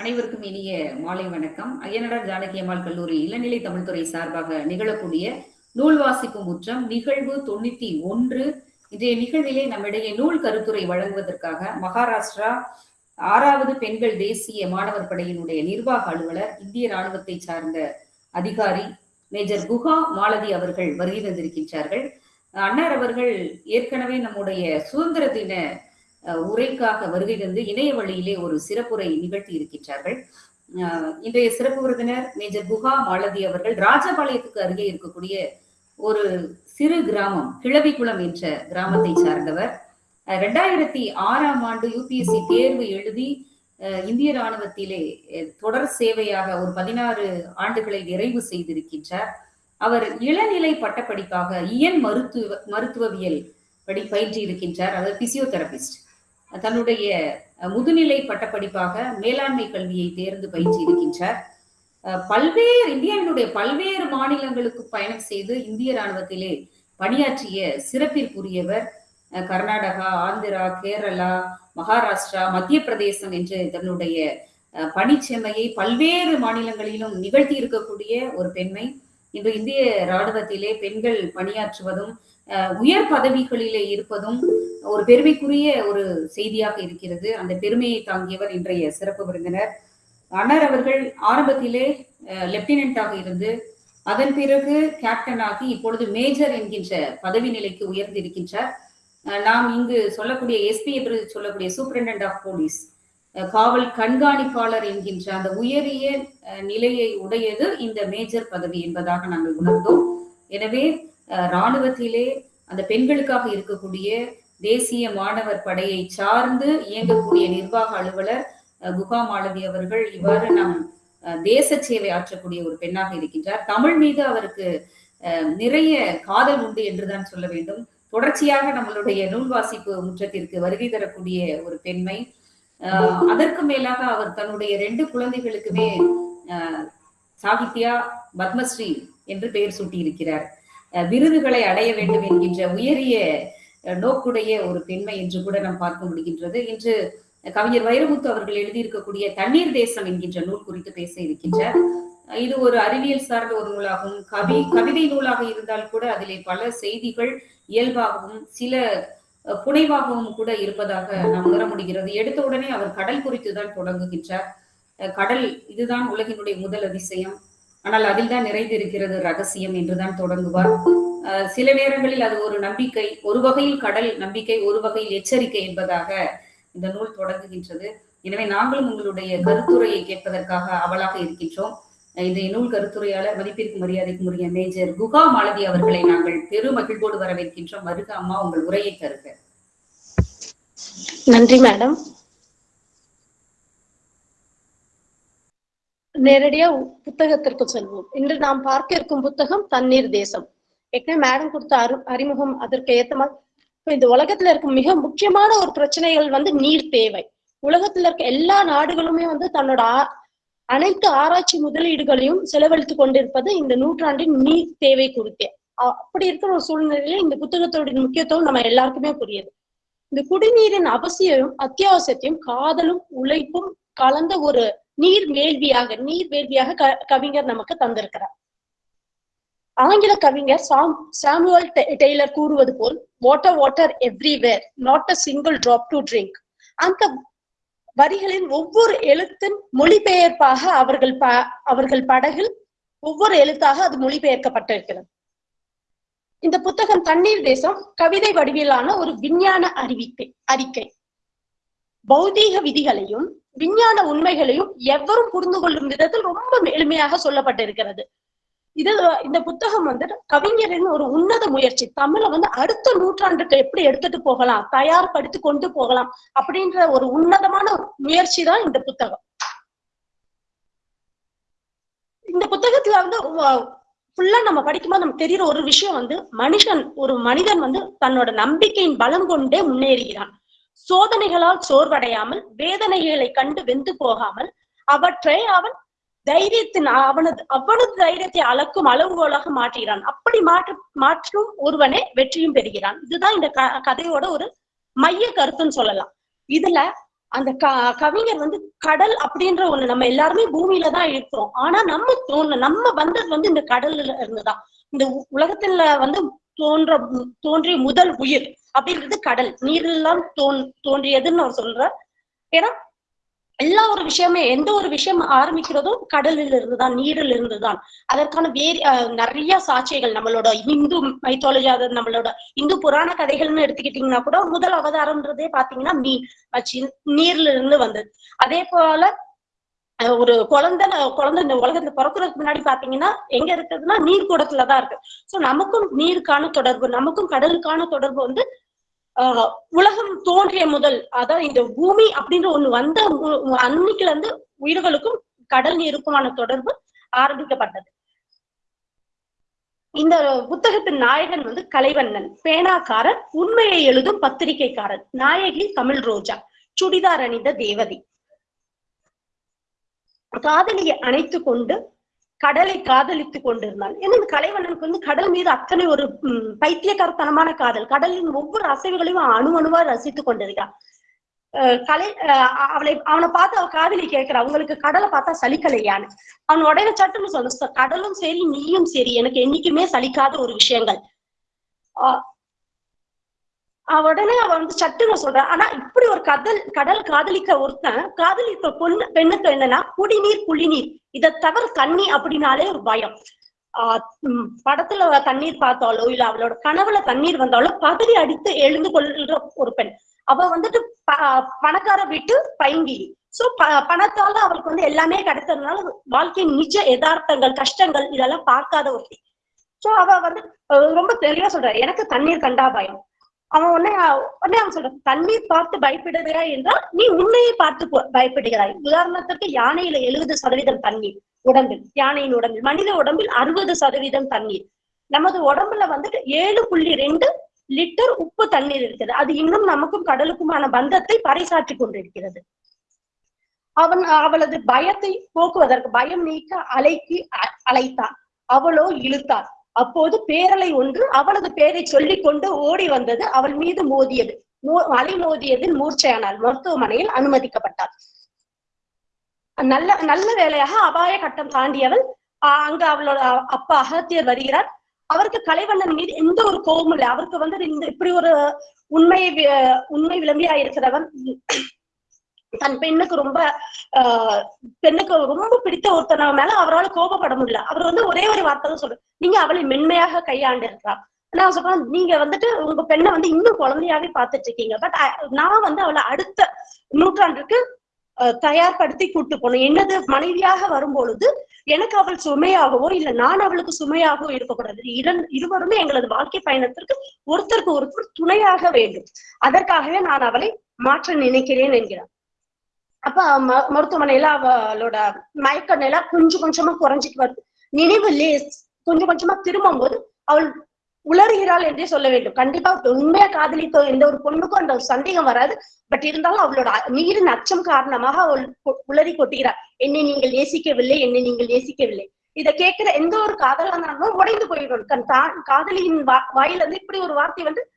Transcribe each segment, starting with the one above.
அனைவருக்கும் இனிய மாலை வணக்கம். ஐயனடார் ஜானகி அம்மாள் கல்லூரி இளநிலை தமிழ்துறை சார்பாக நிகழக்கூடிய நூல் வாசிப்பு முற்றம் நிகழ்வு தொண்ணூத்தி ஒன்று. இன்றைய நிகழ்விலே நம்மிடையே நூல் கருத்துரை வழங்குவதற்காக மகாராஷ்டிரா ஆறாவது பெண்கள் தேசிய மாணவர் படையினுடைய நிர்வாக அலுவலர் இந்திய ராணுவத்தை சார்ந்த அதிகாரி மேஜர் குஹா மாலதி அவர்கள் வருகை தந்திருக்கின்றார்கள். அன்னார் அவர்கள் ஏற்கனவே நம்முடைய சுதந்திர தின உரைக்காக வருகை தந்து இணைய வழியிலே ஒரு சிறப்புரை நிகழ்த்தி இருக்கின்றார்கள். இன்றைய சிறப்பு விருந்தினர் மேஜர் குஹா மாலதி அவர்கள் ராஜபாளையத்துக்கு அருகே இருக்கக்கூடிய ஒரு சிறு கிராமம் கிழவிக்குளம் என்ற கிராமத்தை சார்ந்தவர். ரெண்டாயிரத்தி ஆறாம் ஆண்டு யூபிஎஸ்சி தேர்வு எழுதி இந்திய ராணுவத்திலே தொடர் சேவையாக ஒரு பதினாறு ஆண்டுகளை நிறைவு செய்திருக்கின்றார். அவர் இளநிலை பட்டப்படிப்பாக இயன் மருத்துவ மருத்துவவியல் படி பயின்று இருக்கின்றார். அதாவது பிசியோதெரபிஸ்ட். தன்னுடைய முதுநிலை பட்டப்படிப்பாக மேலாண்மை கல்வியை தேர்ந்து பயிற்சி இருக்கின்றார். பல்வேறு இந்தியாவினுடைய பல்வேறு மாநிலங்களுக்கு பயணம் செய்து இந்திய ராணுவத்திலே பணியாற்றிய சிறப்பிற்குரியவர் கர்நாடகா ஆந்திரா கேரளா மகாராஷ்டிரா மத்திய பிரதேசம் என்று தன்னுடைய அஹ், பல்வேறு மாநிலங்களிலும் நிகழ்த்தி இருக்கக்கூடிய ஒரு பெண்மை. இன்று இந்திய ராணுவத்திலே பெண்கள் பணியாற்றுவதும் உயர் பதவிகளிலே இருப்பதும் ஒரு பெருமைக்குரிய ஒரு செய்தியாக இருக்கிறது. அந்த பெருமையை தாங்கியவர் இன்றைய சிறப்பு விருந்தினர். அன்னர் அவர்கள் ஆரம்பத்திலே லெப்டினண்டாக இருந்து அதன் பிறகு கேப்டன் ஆகி இப்பொழுது மேஜர் என்கின்ற பதவி நிலைக்கு உயர்ந்திருக்கின்றார். நாம் இங்கு சொல்லக்கூடிய எஸ்பி என்று சொல்லக்கூடிய சூப்பரிண்டென்ட் ஆஃப் போலீஸ் காவல் கண்காணிப்பாளர் என்கின்ற அந்த உயரிய அஹ், நிலையை உடையது இந்த மேஜர் பதவி என்பதாக நாங்கள் உணர்ந்தோம். எனவே இராணுவத்திலே அந்த பெண்களுக்காக இருக்கக்கூடிய தேசிய மாணவர் படையை சார்ந்து இயங்கக்கூடிய நிர்வாக அலுவலர் குகா மாலதி அவர்கள் இவ்வாறு நம் தேச சேவை ஆற்றக்கூடிய ஒரு பெண்ணாக இருக்கின்றார். தமிழ் மீது அவருக்கு நிறைய காதல் உண்டு என்றுதான் சொல்ல வேண்டும். தொடர்ச்சியாக நம்மளுடைய நூல் வாசிப்பு முற்றத்திற்கு வருகை தரக்கூடிய ஒரு பெண்மை. அதற்கு மேலாக அவர் தன்னுடைய ரெண்டு குழந்தைகளுக்குமே சாகித்யா பத்மஸ்ரீ என்று பெயர் சூட்டியிருக்கிறார். இருக்கிறார் விருதுகளை அடைய வேண்டும் என்கின்ற உயரிய நோக்குடைய ஒரு பெண்மை என்று கூட நாம் பார்க்க முடிகின்றது. இன்று கவிஞர் வைரமுத்து அவர்கள் எழுதியிருக்கக்கூடிய தண்ணீர் தேசம் என்கின்ற நூல் குறித்து பேச இருக்கின்றார். இது ஒரு அறிவியல் சார்ந்த ஒரு நூலாகும். கவி கவிதை நூலாக இருந்தால் கூட அதிலே பல செய்திகள் இயல்பாகவும் சில புனைவாகவும் கூட இருப்பதாக நாம் உணர முடிகிறது. எடுத்த உடனே அவர் கடல் குறித்து தான் தொடங்குகின்றார் கடல் இதுதான் உலகினுடைய முதல் அதிசயம். ஆனால் அதில் தான் நிறைந்திருக்கிறது ரகசியம் என்றுதான் தொடங்குவார். சில நேரங்களில் அது ஒரு நம்பிக்கை ஒரு வகையில் கடல் நம்பிக்கை ஒரு வகையில் எச்சரிக்கை என்பதாக இந்த நூல் தொடங்குகின்றது. எனவே நாங்களும் உங்களுடைய கருத்துரையை கேட்பதற்காக அவளாக இருக்கின்றோம். இந்த நூல் கருத்துரையாளர் மதிப்பிற்கு மரியாதைக்கு உரிய மேஜர் குகா மாலதி அவர்களை நாங்கள் பெரு மகிழ்வோடு வரவேற்கின்றோம். மருக அம்மா உங்கள் உரையை தருக. நன்றி மேடம். நேரடியா புத்தகத்திற்கு செல்வோம். இன்று நாம் பார்க்க இருக்கும் புத்தகம் தண்ணீர் தேசம். ஏற்கனவே மேடம் கொடுத்த அறி அறிமுகம் அதற்கு ஏத்த மாதிரி இந்த உலகத்துல இருக்கும் மிக முக்கியமான ஒரு பிரச்சனைகள் வந்து நீர் தேவை. உலகத்துல இருக்க எல்லா நாடுகளுமே வந்து தன்னோட ஆ- அனைத்து ஆராய்ச்சி முதலீடுகளையும் செலவழித்துக் கொண்டிருப்பது இந்த நூற்றாண்டின் நீர் தேவை குறித்தே. அப்படி இருக்கிற ஒரு சூழ்நிலையில இந்த புத்தகத்தோட முக்கியத்துவம் நம்ம எல்லாருக்குமே புரியுது. இந்த குடிநீரின் அவசியம் அத்தியாவசியத்தையும் காதலும் உழைப்பும் கலந்த ஒரு நீர் வேள்வியாக நீர் வேள்வியாக க கவிஞர் நமக்கு தந்திருக்கிறார். ஆங்கில கவிஞர் சாம் சாமுவல் டெய்லர் கூறுவது போல் water water everywhere not a single drop to drink அந்த வரிகளின் ஒவ்வொரு எழுத்தின் மொழிபெயர்ப்பாக அவர்கள் ப அவர்கள் படகில் ஒவ்வொரு எழுத்தாக அது மொழிபெயர்க்கப்பட்டிருக்கிறது. இந்த புத்தகம் தண்ணீர் தேசம் கவிதை வடிவிலான ஒரு விஞ்ஞான அறிவிக்கை அறிக்கை. பௌதீக விதிகளையும் விஞ்ஞான உண்மைகளையும் எவரும் புரிந்து கொள்ளும் விதத்தில் ரொம்ப எளிமையாக சொல்லப்பட்டிருக்கிறது. இது இந்த புத்தகம் வந்து கவிஞரின் ஒரு உன்னத முயற்சி. தமிழை வந்து அடுத்த நூற்றாண்டுக்கு எப்படி எடுத்துட்டு போகலாம் தயார்படுத்தி கொண்டு போகலாம் அப்படின்ற ஒரு உன்னதமான முயற்சி தான் இந்த புத்தகம். இந்த புத்தகத்துல வந்து ஃபுல்லா நம்ம படிக்கும்போது நமக்கு தெரியற ஒரு விஷயம் வந்து மனுஷன் ஒரு மனிதன் வந்து தன்னோட நம்பிக்கையின் பலம் கொண்டே முன்னேறுகிறான். சோதனைகளால் சோர்வடையாமல் வேதனைகளை கண்டு வெந்து போகாமல் அவற்றை அவன் தைரியத்தின் அவனது அவனது தைரியத்தை அளக்கும் அளவுகோலாக மாற்றுகிறான். அப்படி மாற்று மாற்றும் ஒருவனே வெற்றியும் பெறுகிறான். இதுதான் இந்த க- கதையோட ஒரு மைய கருத்துன்னு சொல்லலாம். இதுல அந்த க கவிஞர் வந்து கடல் அப்படின்ற ஒண்ணு நம்ம எல்லாருமே பூமியில தான் இருக்கிறோம். ஆனா நம்ம தோண நம்ம வந்தது வந்து இந்த கடல்ல இருந்துதான். இந்த உ- உலகத்துல வந்து தோன்ற தோன்றிய முதல் உயிர். அப்படின்றது கடல். நீரெல்லாம் தோன் தோன்றியதுன்னு அவர் சொல்றார் ஏன்னா எல்லா ஒரு விஷயமே எந்த ஒரு விஷயம் ஆரம்பிக்கிறதும் கடலில் இருந்துதான் நீரில் இருந்துதான் அதற்கான வேறு நிறைய சாட்சியங்கள் நம்மளோட இந்து மைத்தாலஜி அதாவது நம்மளோட இந்து புராண கதைகள்னு எடுத்துக்கிட்டீங்கன்னா கூட முதல் அவதாரம்ன்றதே பாத்தீங்கன்னா மீன். வச்சு நீர்ல இருந்து வந்தது. அதே போல ஒரு குழந்தை குழந்தை இந்த உலகத்துல பிறக்கிறதுக்கு முன்னாடி பாத்தீங்கன்னா எங்க இருக்குதுன்னா நீர் கூடத்துலதான் இருக்கு. சோ நமக்கும் நீருக்கான தொடர்பு நமக்கும் கடலுக்கான தொடர்பு வந்து உலகம் தோன்றிய முதல் அதாவது இந்த பூமி அப்படின்ற ஒண்ணு வந்த அன்னைக்குல இருந்து உயிர்களுக்கும் கடல் நீருக்குமான தொடர்பு ஆரம்பிக்கப்பட்டது. இந்த புத்தகத்தின் நாயகன் வந்து கலைவண்ணன். பேனாக்காரன் உண்மையை எழுதும் பத்திரிகைக்காரன் நாயகி தமிழ் ரோஜா சுடிதார் அணிந்த தேவதி. காதலியை அணைத்து கொண்டு கடலை காதலித்துக் கொண்டிருந்தான் ஏன்னா இந்த கலைவண்ணனுக்கு வந்து கடல் மீது அத்தனை ஒரு பைத்தியக்காரத்தனமான காதல். கடலின் ஒவ்வொரு அசைவுகளையும் அணு அணுவா ரசித்துக் கொண்டிருக்கான் கலை அவளை அவனை பார்த்து அவ காதலி கேட்கிறா அவங்களுக்கு கடலை பார்த்தா சலிக்கலையான்னு? அவன் உடனே சட்டுன்னு சொல்ல கடலும் சரி நீயும் சரி எனக்கு என்னைக்குமே சலிக்காத ஒரு விஷயங்கள். ஆஹ் உடனே அவ வந்து சட்டுன்னு சொல்றான். ஆனா இப்படி ஒரு கடல் கடல் காதலிக்க ஒருத்தன் காதலித்த பொண்ணு பெண்ணுக்கு என்னன்னா குடிநீர் புள்ளிநீர் இதை தவிர தண்ணி அப்படின்னாலே ஒரு பயம். படத்துல தண்ணீர் பார்த்தாலோ இல்ல அவளோட கனவுல தண்ணீர் வந்தாலோ பதறி அடித்து எழுந்து கொள்கிற ஒரு பெண். அவ வந்துட்டு ப- பணக்கார வீட்டு பைங்கி சோ ப- பணத்தால அவளுக்கு வந்து எல்லாமே கிடைத்ததுனால வாழ்க்கையின் நிஜ யதார்த்தங்கள் கஷ்டங்கள் இதெல்லாம் பார்க்காத ஒருத்தி. சோ அவ வந்து ரொம்ப தெளிவா சொல்றாரு. எனக்கு தண்ணீர் கண்டா பயம். அவன் உடனே உடனே அவன் சொல்றான் தண்ணீர் பார்த்து பயப்படுகிறாய் என்றால் நீ உன்னையே பார்த்து போ- பயப்படுகிறாய். உதாரணத்திற்கு யானையில எழுபது சதவீதம் தண்ணீர் உடம்பில் யானையின் உடம்பில். மனித உடம்பில் அறுபது சதவீதம் தண்ணீர். நமது உடம்புல வந்துட்டு ஏழு புள்ளி ரெண்டு லிட்டர் உப்பு தண்ணீர் இருக்குது. அது இன்னும் நமக்கும் கடலுக்குமான பந்தத்தை பறைசாற்றி கொண்டிருக்கிறது. அவன் அவளது பயத்தை போக்குவதற்கு பயம் நீக்க அலைக்கு அ- அழைத்தான். அவளோ இழுத்தாள். அப்போது பேரலை ஒன்று அவளது பெயரை சொல்லிக் கொண்டு ஓடி வந்தது அவள் மீது மோதியது. அலை மோதியதில் மூர்ச்சையானால் மருத்துவமனையில் அனுமதிக்கப்பட்டாள். நல்ல நல்ல வேலையாக அபாய கட்டம் தாண்டியவள் அங்கு அவளோட அப்பா அகத்தியர் வருகிறார். அவருக்கு கலைவண்ணன் மீது எந்த ஒரு கோபமும் இல்லை. அவருக்கு வந்து இந்த இப்படி ஒரு உண்மை உண்மை விளம்பியா இருக்கிறவன் தன் பெண்ணுக்கு ரொம்ப ஆஹ் பெண்ணுக்கு ரொம்ப பிடித்த ஒருத்தனா மேல அவரால் கோபப்பட முடியல. அவர் வந்து ஒரே ஒரு வார்த்தை தான் சொல்றாரு நீங்க அவளை மென்மையாக கையாண்டு இருக்கிறார் நான் சொல்றேன் நீங்க வந்துட்டு உங்க பெண்ணை வந்து இன்னும் குழந்தையாவே பார்த்துட்டு இருக்கீங்க பட் நான் வந்து அவளை அடுத்த நூற்றாண்டுக்கு அஹ், தயார்படுத்தி கூட்டு போனேன். என்னது மனைவியாக வரும்பொழுது எனக்கு அவள் சுமையாகவோ இல்ல நான் அவளுக்கு சுமையாகவோ இருக்கக்கூடாது. இரண் இருவருமே எங்களது வாழ்க்கை பயணத்திற்கு ஒருத்தருக்கு ஒருத்தர் துணையாக வேண்டும். அதற்காகவே நான் அவளை மாற்ற நினைக்கிறேன் என்கிறார். அப்ப ம- மருத்துவமனையில அவளோட மயக்க நிலை கொஞ்சம் கொஞ்சமா குறைஞ்சிட்டு வருது. நினைவு லேஸ் கொஞ்சம் கொஞ்சமா திரும்பும் போது அவள் உளறுகிறாள் என்றே சொல்ல வேண்டும். கண்டிப்பா உண்மையா காதலித்த எந்த ஒரு பொண்ணுக்கும் அந்த சந்தேகம் வராது. பட் இருந்தாலும் அவளோட நீரின் அச்சம் காரணமாக அவள் உளறி கொட்டுகிறார் என்னை நீங்கள் நேசிக்கவில்லை என்னை நீங்கள் நேசிக்கவில்லை. இதை கேட்கிற எந்த ஒரு காதலானாலும் உடைந்து போயிடும். கண் தான் காதலியின் வா- வாயில இப்படி ஒரு வார்த்தை வந்து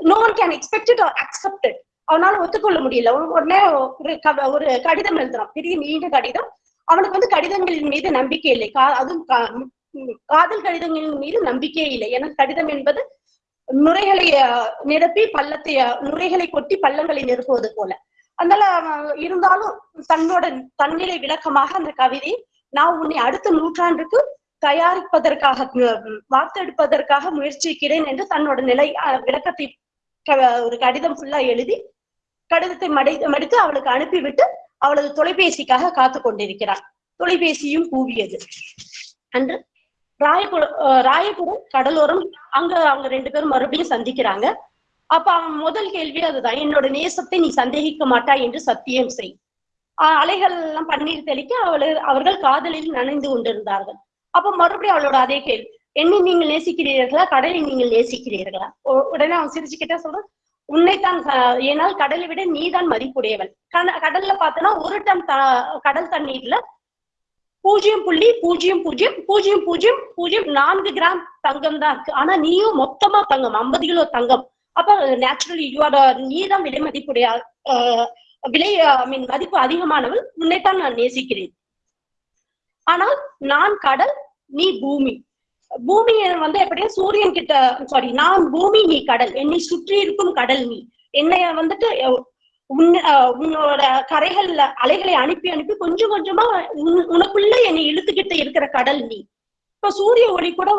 no one can expect it or accepted அவனால ஒத்துக்கொள்ள முடியல. உடனே ஒரு க- ஒரு கடிதம் எழுதுறான். பெரிய நீண்ட கடிதம். அவனுக்கு வந்து கடிதங்களின் மீது நம்பிக்கை இல்லை. கா- அதுவும் கா- காதல் கடிதங்களின் மீது நம்பிக்கையே இல்லை. ஏன்னா கடிதம் என்பது நுரைகளை நிரப்பி பள்ளத்தை நுரைகளை கொட்டி பள்ளங்களை நிரப்புவது போல. அதனால இருந்தாலும் தன்னோட தன்னிலை விளக்கமாக அந்த கவிதை நான் உன்னை அடுத்த நூற்றாண்டுக்கு தயாரிப்பதற்காக வார்த்தெடுப்பதற்காக முயற்சிக்கிறேன் என்று தன்னோட நிலை விளக்கத்தை க- ஒரு கடிதம் ஃபுல்லா எழுதி கடிதத்தை மடி மடித்து அவளுக்கு அனுப்பிவிட்டு அவளது தொலைபேசிக்காக காத்து கொண்டிருக்கிறாள் தொலைபேசியும் கூவியது. அன்று ராயபுரம் ராயபுரம் கடலோரம் அங்க அவங்க ரெண்டு பேரும் மறுபடியும் சந்திக்கிறாங்க. அப்ப அவன் முதல் கேள்வி அதுதான். என்னோட நேசத்தை நீ சந்தேகிக்க மாட்டாய் என்று சத்தியம் செய். அலைகள் எல்லாம் பன்னீர் தெளிக்க அவளை அவர்கள் காதலில் நனைந்து கொண்டிருந்தார்கள். அப்ப மறுபடியும் அவளோட அதே கேள்வி. என்னை நீங்கள் நேசிக்கிறீர்களா? கடலை நீங்கள் நேசிக்கிறீர்களா? உடனே அவன் சிரிச்சுக்கிட்டே சொல்றான் உன்னைத்தான் ஏனால் கடலை விட நீதான் மதிப்புடையவன். கட- கடல்ல பார்த்தோன்னா ஒரு டன் கடல் தண்ணீர்ல பூஜ்ஜியம் புள்ளி பூஜ்ஜியம் பூஜ்ஜியம் பூஜ்ஜியம் பூஜ்ஜியம் பூஜ்ஜியம் நான்கு கிராம் தங்கம் தான். இருக்கு ஆனா நீயும் மொத்தமா தங்கம் ஐம்பது கிலோ தங்கம். அப்ப நேச்சுரலி யூஆர் நீதான் விலை மதிப்புடைய விலை ஐ மீன் மதிப்பு அதிகமானவள் உன்னைத்தான் நான் நேசிக்கிறேன். ஆனால் நான் கடல் நீ பூமி. பூமி வந்து எப்படியா சூரியன் கிட்ட சாரி நான் பூமி நீ கடல். என்னை சுற்றி இருக்கும் கடல் நீ. என்னைய வந்துட்டு உன் உன்னோட கரைகள்ல அலைகளை அனுப்பி அனுப்பி கொஞ்சம் கொஞ்சமா உனக்குள்ள என்னை இழுத்துக்கிட்டு இருக்கிற கடல் நீ. இப்ப சூரிய ஒளி கூட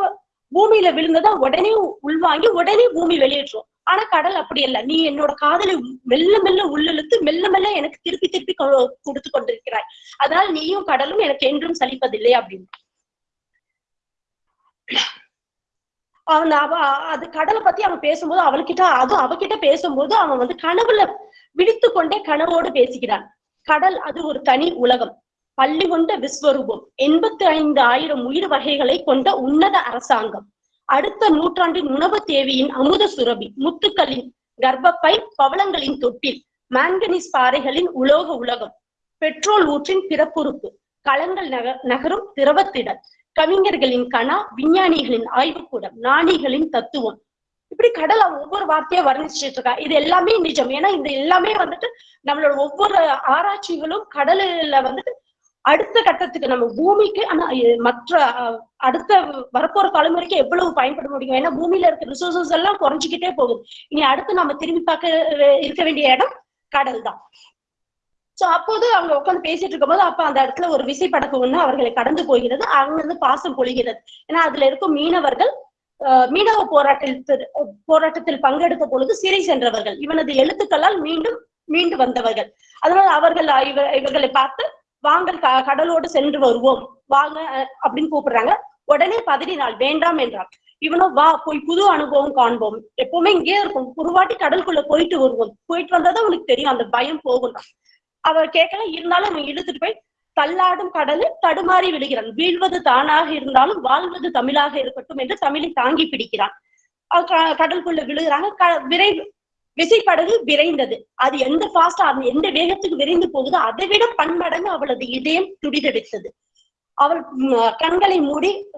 பூமியில விழுந்ததா உடனே உள்வாங்கி உடனே பூமி வெளியேற்றும். ஆனா கடல் அப்படி இல்ல நீ என்னோட காதலை மெல்ல மெல்ல உள்ளிழுத்து மெல்ல மெல்ல எனக்கு திருப்பி திருப்பி கொடுத்து கொண்டிருக்கிறாய். அதனால் நீயும் கடலும் எனக்கு என்றும் சலிப்பதில்லை அப்படின்னு. அவன் அவ அது கடலை பத்தி அவன் பேசும்போது அவள்கிட்ட அது அவகிட்ட பேசும்போது அவன் வந்து கனவுல விழித்து கொண்டே கனவோடு பேசுகிறான். கடல் அது ஒரு தனி உலகம். பள்ளி கொண்ட விஸ்வரூபம். எண்பத்தி ஐந்து ஆயிரம் உயிர் வகைகளை கொண்ட உன்னத அரசாங்கம். அடுத்த நூற்றாண்டின் உணவு தேவையின் அமுத சுரபி. முத்துக்களின் கர்ப்பப்பை பவளங்களின் தொட்டில். மாங்கனீஸ் பாறைகளின் உலோக உலகம். பெட்ரோல் ஊற்றின் பிறப்புறுப்பு. களங்கள் நக நகரும் திரவத்திடல். கவிஞர்களின் கணா விஞ்ஞானிகளின் ஆய்வுக்கூடம் நாணிகளின் தத்துவம். இப்படி கடலை ஒவ்வொரு வார்த்தையா வர்ணிச்சுட்டு இருக்கா இது எல்லாமே நிஜம். ஏன்னா இந்த எல்லாமே வந்துட்டு நம்மளோட ஒவ்வொரு ஆராய்ச்சிகளும் கடலில் வந்துட்டு அடுத்த கட்டத்துக்கு நம்ம பூமிக்கு ஆனா மற்ற அஹ், அடுத்த வரப்போற தலைமுறைக்கு எவ்வளவு பயன்பட முடியும்? ஏன்னா பூமியில இருக்க ரிசோர்சஸ் எல்லாம் குறைஞ்சிக்கிட்டே போகுது. இனி அடுத்து நம்ம திரும்பி பார்க்க இருக்க வேண்டிய இடம் கடல் தான் சோ அப்போது அவங்க உட்காந்து பேசிட்டு இருக்கும்போது அப்ப அந்த இடத்துல ஒரு விசைப்படகு ஒண்ணு அவர்களை கடந்து போகிறது. அங்கிருந்து பாசம் பொழிகிறது. ஏன்னா அதுல இருக்கும் மீனவர்கள் அஹ், மீனவ போராட்டத்தில் போராட்டத்தில் பங்கெடுத்த பொழுது சிறை சென்றவர்கள். இவனது எழுத்துக்களால் மீண்டும் மீண்டு வந்தவர்கள். அதனால அவர்கள் இவ இவர்களை பார்த்து வாங்கள் க- கடலோடு சென்று வருவோம். வாங்க அஹ், அப்படின்னு கூப்பிடுறாங்க. உடனே பதறினாள். வேண்டாம் என்றான் இவனோ வா போய் புது அனுபவம் காண்போம். எப்பவுமே இங்கே இருக்கும் ஒரு வாட்டி கடலுக்குள்ள போயிட்டு வருவோம். போயிட்டு வந்தாதான் உனக்கு தெரியும். அந்த பயம் போகும் அவர் கேட்கல இருந்தாலும் அவன் இழுத்துட்டு போய் தள்ளாடும் கடலில் தடுமாறி விழுகிறான் வீழ்வது தானாக இருந்தாலும் வாழ்வது தமிழாக இருக்கட்டும் என்று தமிழை தாங்கி பிடிக்கிறான் க- கடலுக்குள்ள விழுகிறாங்க. க- விரை விசைப்படகு விரைந்தது. அது எந்த பாஸ்டா அது எந்த வேகத்துக்கு விரைந்து போகுதோ அதை விட பன்மடங்கு அவளது இதயம் துடிதடித்தது. அவள் கண்களை மூடி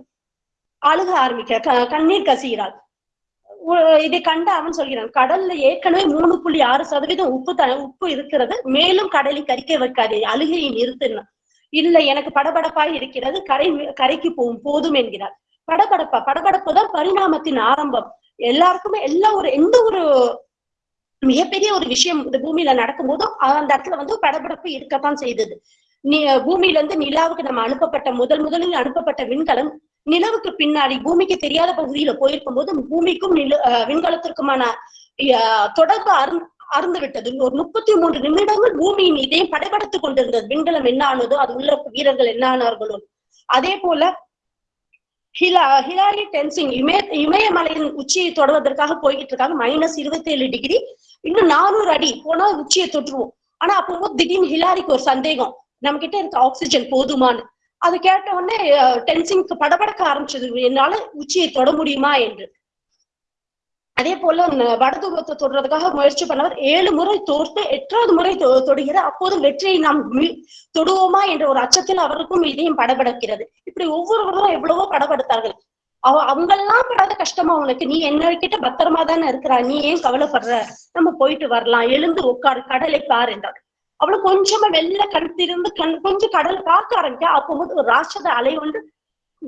அழுக ஆரம்பிக்கிறார் கண்ணீர் கசிகிறாள். இதை கண்டு அவன் சொல்கிறான் கடல்ல ஏற்கனவே மூணு புள்ளி ஆறு சதவீதம் உப்பு த உப்பு இருக்கிறது மேலும் கடலை கரிக்க வைக்காதே அழுகையை நிறுத்தின இல்லை எனக்கு படபடப்பாய் இருக்கிறது கரை கரைக்கு போகும் போதும் என்கிறார். படபடப்பா படபடப்பு தான் பரிணாமத்தின் ஆரம்பம். எல்லாருக்குமே எல்லா ஒரு எந்த ஒரு மிகப்பெரிய ஒரு விஷயம் இந்த பூமியில நடக்கும்போதும் அந்த இடத்துல வந்து படபடப்பு இருக்கத்தான் செய்தது. நீ பூமியில இருந்து நிலாவுக்கு நம்ம அனுப்பப்பட்ட முதல் முதலில் அனுப்பப்பட்ட விண்கலம் நிலவுக்கு பின்னாடி பூமிக்கு தெரியாத பகுதியில போயிருக்கும் போது பூமிக்கும் நில அஹ் விண்கலத்திற்குமான தொடர்பு அருந் அறந்து விட்டது ஒரு முப்பத்தி மூன்று நிமிடங்கள் பூமியின் இதயம் படபடுத்துக் கொண்டிருந்தது. விண்கலம் என்ன ஆனதோ அது உள்ள வீரர்கள் என்ன ஆனார்களோ. அதே போல ஹிலா ஹிலாரி டென்சிங் இமய இமயமலையின் உச்சியை தொடர்வதற்காக போய்கிட்டு இருக்காங்க மைனஸ் இருபத்தி ஏழு டிகிரி இன்னும் நானூறு அடி போனா உச்சியை தொற்றுவோம் ஆனா அப்போ திடீர்னு ஹிலாரிக்கு ஒரு சந்தேகம். நம்ம கிட்ட இருக்க ஆக்சிஜன் போதுமான்னு. அது கேட்ட உடனே டென்சிங்க்கு படபடக்க ஆரம்பிச்சது. என்னால உச்சியை தொட முடியுமா என்று. அதே போல வடதுபத்தை தொடுறதுக்காக முயற்சி பண்ணவர் ஏழு முறை தோற்று எட்டாவது முறை தொ- தொடுகிறார். அப்போது வெற்றியை நாம் தொடுவோமா என்ற ஒரு அச்சத்தில் அவருக்கும் இதையும் படபடக்கிறது. இப்படி ஒவ்வொருவரும் எவ்வளவோ படபடுத்தார்கள். அவ அவங்கெல்லாம் படாத கஷ்டமா உனக்கு. நீ என்ன கிட்ட பத்திரமா தானே இருக்கிறா நீ ஏன் கவலைப்படுற? நம்ம போயிட்டு வரலாம். எழுந்து உட்காரு. கடலை பார் என்றார். அவ்வளவு கொஞ்சமா வெள்ள கண் கண் கொஞ்சம் கடல் பார்க்க ஆரம்பிச்சா வந்து ஒரு ராட்சத அலை ஒன்று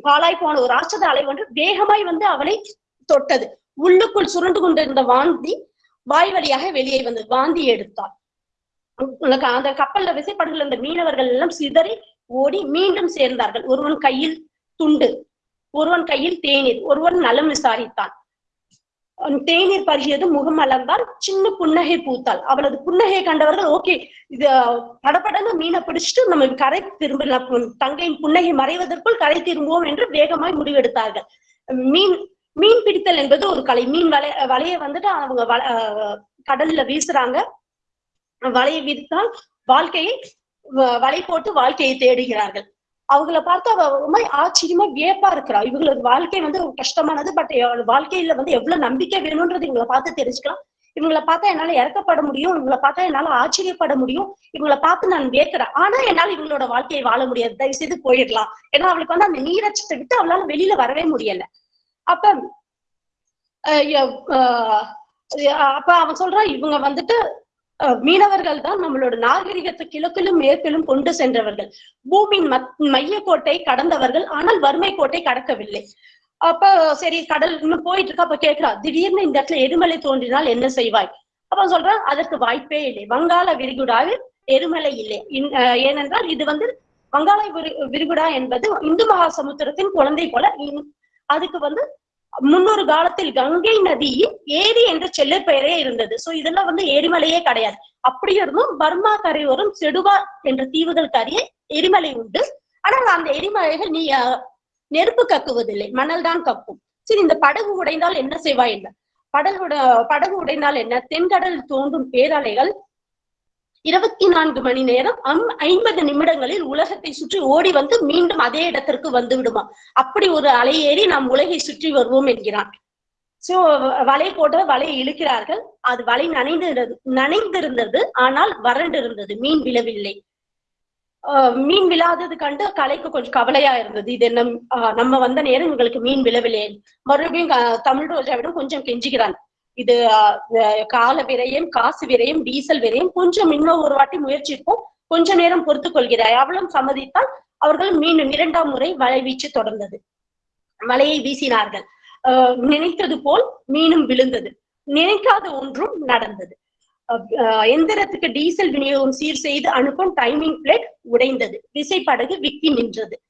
பாலாய் போன ஒரு ராட்சத அலை ஒன்று வேகமாய் வந்து அவளை தொட்டது. உள்ளுக்குள் சுருண்டு கொண்டிருந்த வாந்தி வாய் வழியாக வெளியே வந்து வாந்தி எடுத்தாள். உனக்கு அந்த கப்பல்ல விசைப்படகுல இருந்த மீனவர்கள் எல்லாம் சிதறி ஓடி மீண்டும் சேர்ந்தார்கள். ஒருவன் கையில் துண்டு ஒருவன் கையில் தேநீர் ஒருவன் நலம் விசாரித்தான். தேநீர் பருகியது முகம் மலர்ந்தால் சின்ன புன்னகை பூத்தாள் அவளது புன்னகையை கண்டவர்கள் ஓகே இது படபடன்னு மீனை பிடிச்சிட்டு நம்ம கரை திரும்பலாம் தங்கையின் புன்னகை மறைவதற்குள் கரை திரும்புவோம் என்று வேகமாய் முடிவெடுத்தார்கள். மீன் மீன் பிடித்தல் என்பது ஒரு கலை. மீன் வலை வலையை வந்துட்டு அவங்க வல- கடல்ல வீசுறாங்க. வலையை விரித்தால் வாழ்க்கையை வ- வலை போட்டு வாழ்க்கையை தேடுகிறார்கள். அவங்கள பார்த்து அவ ரொம்ப ஆச்சரியமா வியப்பா இருக்கிறா. இவங்களோட வாழ்க்கை வந்து கஷ்டமானது பட் வாழ்க்கையில வந்து எவ்வளவு நம்பிக்கை வேணும்ன்றது இவங்களை பார்த்து தெரிஞ்சுக்கலாம். இவங்கள பார்த்தா என்னால இறக்கப்பட முடியும் இவங்களை பார்த்தா என்னால ஆச்சரியப்பட முடியும் இவங்கள பார்த்து நான் வியக்கிறேன். ஆனா என்னால இவங்களோட வாழ்க்கையை வாழ முடியாது. தயவு செய்து போயிடலாம். ஏன்னா அவளுக்கு வந்து அந்த நீரச்சத்தை விட்டு அவளால வெளியில வரவே முடியல. அப்ப அஹ் அப்ப அவன் சொல்றான் இவங்க வந்துட்டு மீனவர்கள் தான் நம்மளோட நாகரிகத்தை கிழக்கிலும் மேற்கிலும் கொண்டு சென்றவர்கள். பூமியின் மத்- மையக்கோட்டை கடந்தவர்கள் ஆனால் வறுமை கோட்டை கடக்கவில்லை. அப்ப சரி கடல் இன்னும் போயிட்டு இருக்கா அப்ப கேட்கிறா திடீர்னு இந்த இடத்துல எரிமலை தோன்றினால் என்ன செய்வாய்? அப்ப சொல்றான் அதற்கு வாய்ப்பே இல்லை. வங்காள விரிகுடாவில் எரிமலை இல்லை. இன்- அஹ் ஏனென்றால் இது வந்து வங்காள விரி விரிகுடா என்பது இந்து மகா சமுத்திரத்தின் குழந்தை போல இன்- அதுக்கு வந்து முன்னொரு காலத்தில் கங்கை நதி ஏரி என்ற செல்ல பெயரே இருந்தது. சோ இதெல்லாம் வந்து எரிமலையே கிடையாது. அப்படி இருந்தும் பர்மா கரையோரம் செடுவா என்ற தீவுகள் அருகே எரிமலை உண்டு. ஆனால் அந்த எரிமலைகள் நீ நெருப்பு கக்குவதில்லை. மணல் தான் கக்கும். சரி இந்த படகு உடைந்தால் என்ன செய்வாய் என்ன? படகு படகு உடைந்தால் என்ன? தென்கடல் தோன்றும் பேரலைகள் இருபத்தி நான்கு மணி நேரம் அம்- ஐம்பது நிமிடங்களில் உலகத்தை சுற்றி ஓடி வந்து மீண்டும் அதே இடத்திற்கு வந்து விடுமா? அப்படி ஒரு அலையேறி நாம் உலகை சுற்றி வருவோம் என்கிறான். சோ வலை போட்டு வலையை இழுக்கிறார்கள். அது வலை நனைந்திருந்தது நனைந்திருந்தது ஆனால் வறண்டு இருந்தது மீன் விழவில்லை. ஆஹ் மீன் விழாதது கண்டு கலைக்கு கொஞ்சம் கவலையா இருந்தது. இது என்ன நம்ம வந்த நேரம் எங்களுக்கு மீன் விழவில்லை. மறுபடியும் தமிழ் ரோஜாவிடம் கொஞ்சம் கெஞ்சுகிறான். இது கால விரயம் காசு விரயம் டீசல் விரயம் கொஞ்சம் இன்னும் ஒரு வாட்டி முயற்சிப்போம். கொஞ்ச நேரம் பொறுத்துக் கொள்கிறாய். அவளும் சம்மதித்தால் அவர்கள் மீண்டும் இரண்டாம் முறை வலை வீச்சு தொடர்ந்தது. வலையை வீசினார்கள். ஆஹ் நினைத்தது போல் மீனும் விழுந்தது. நினைக்காத ஒன்றும் நடந்தது. அஹ் எந்திரத்துக்கு டீசல் விநியோகம் சீர் செய்து அனுப்பும் டைமிங் பிளேட் உடைந்தது. விசைப்படகு விக்கி நின்றது.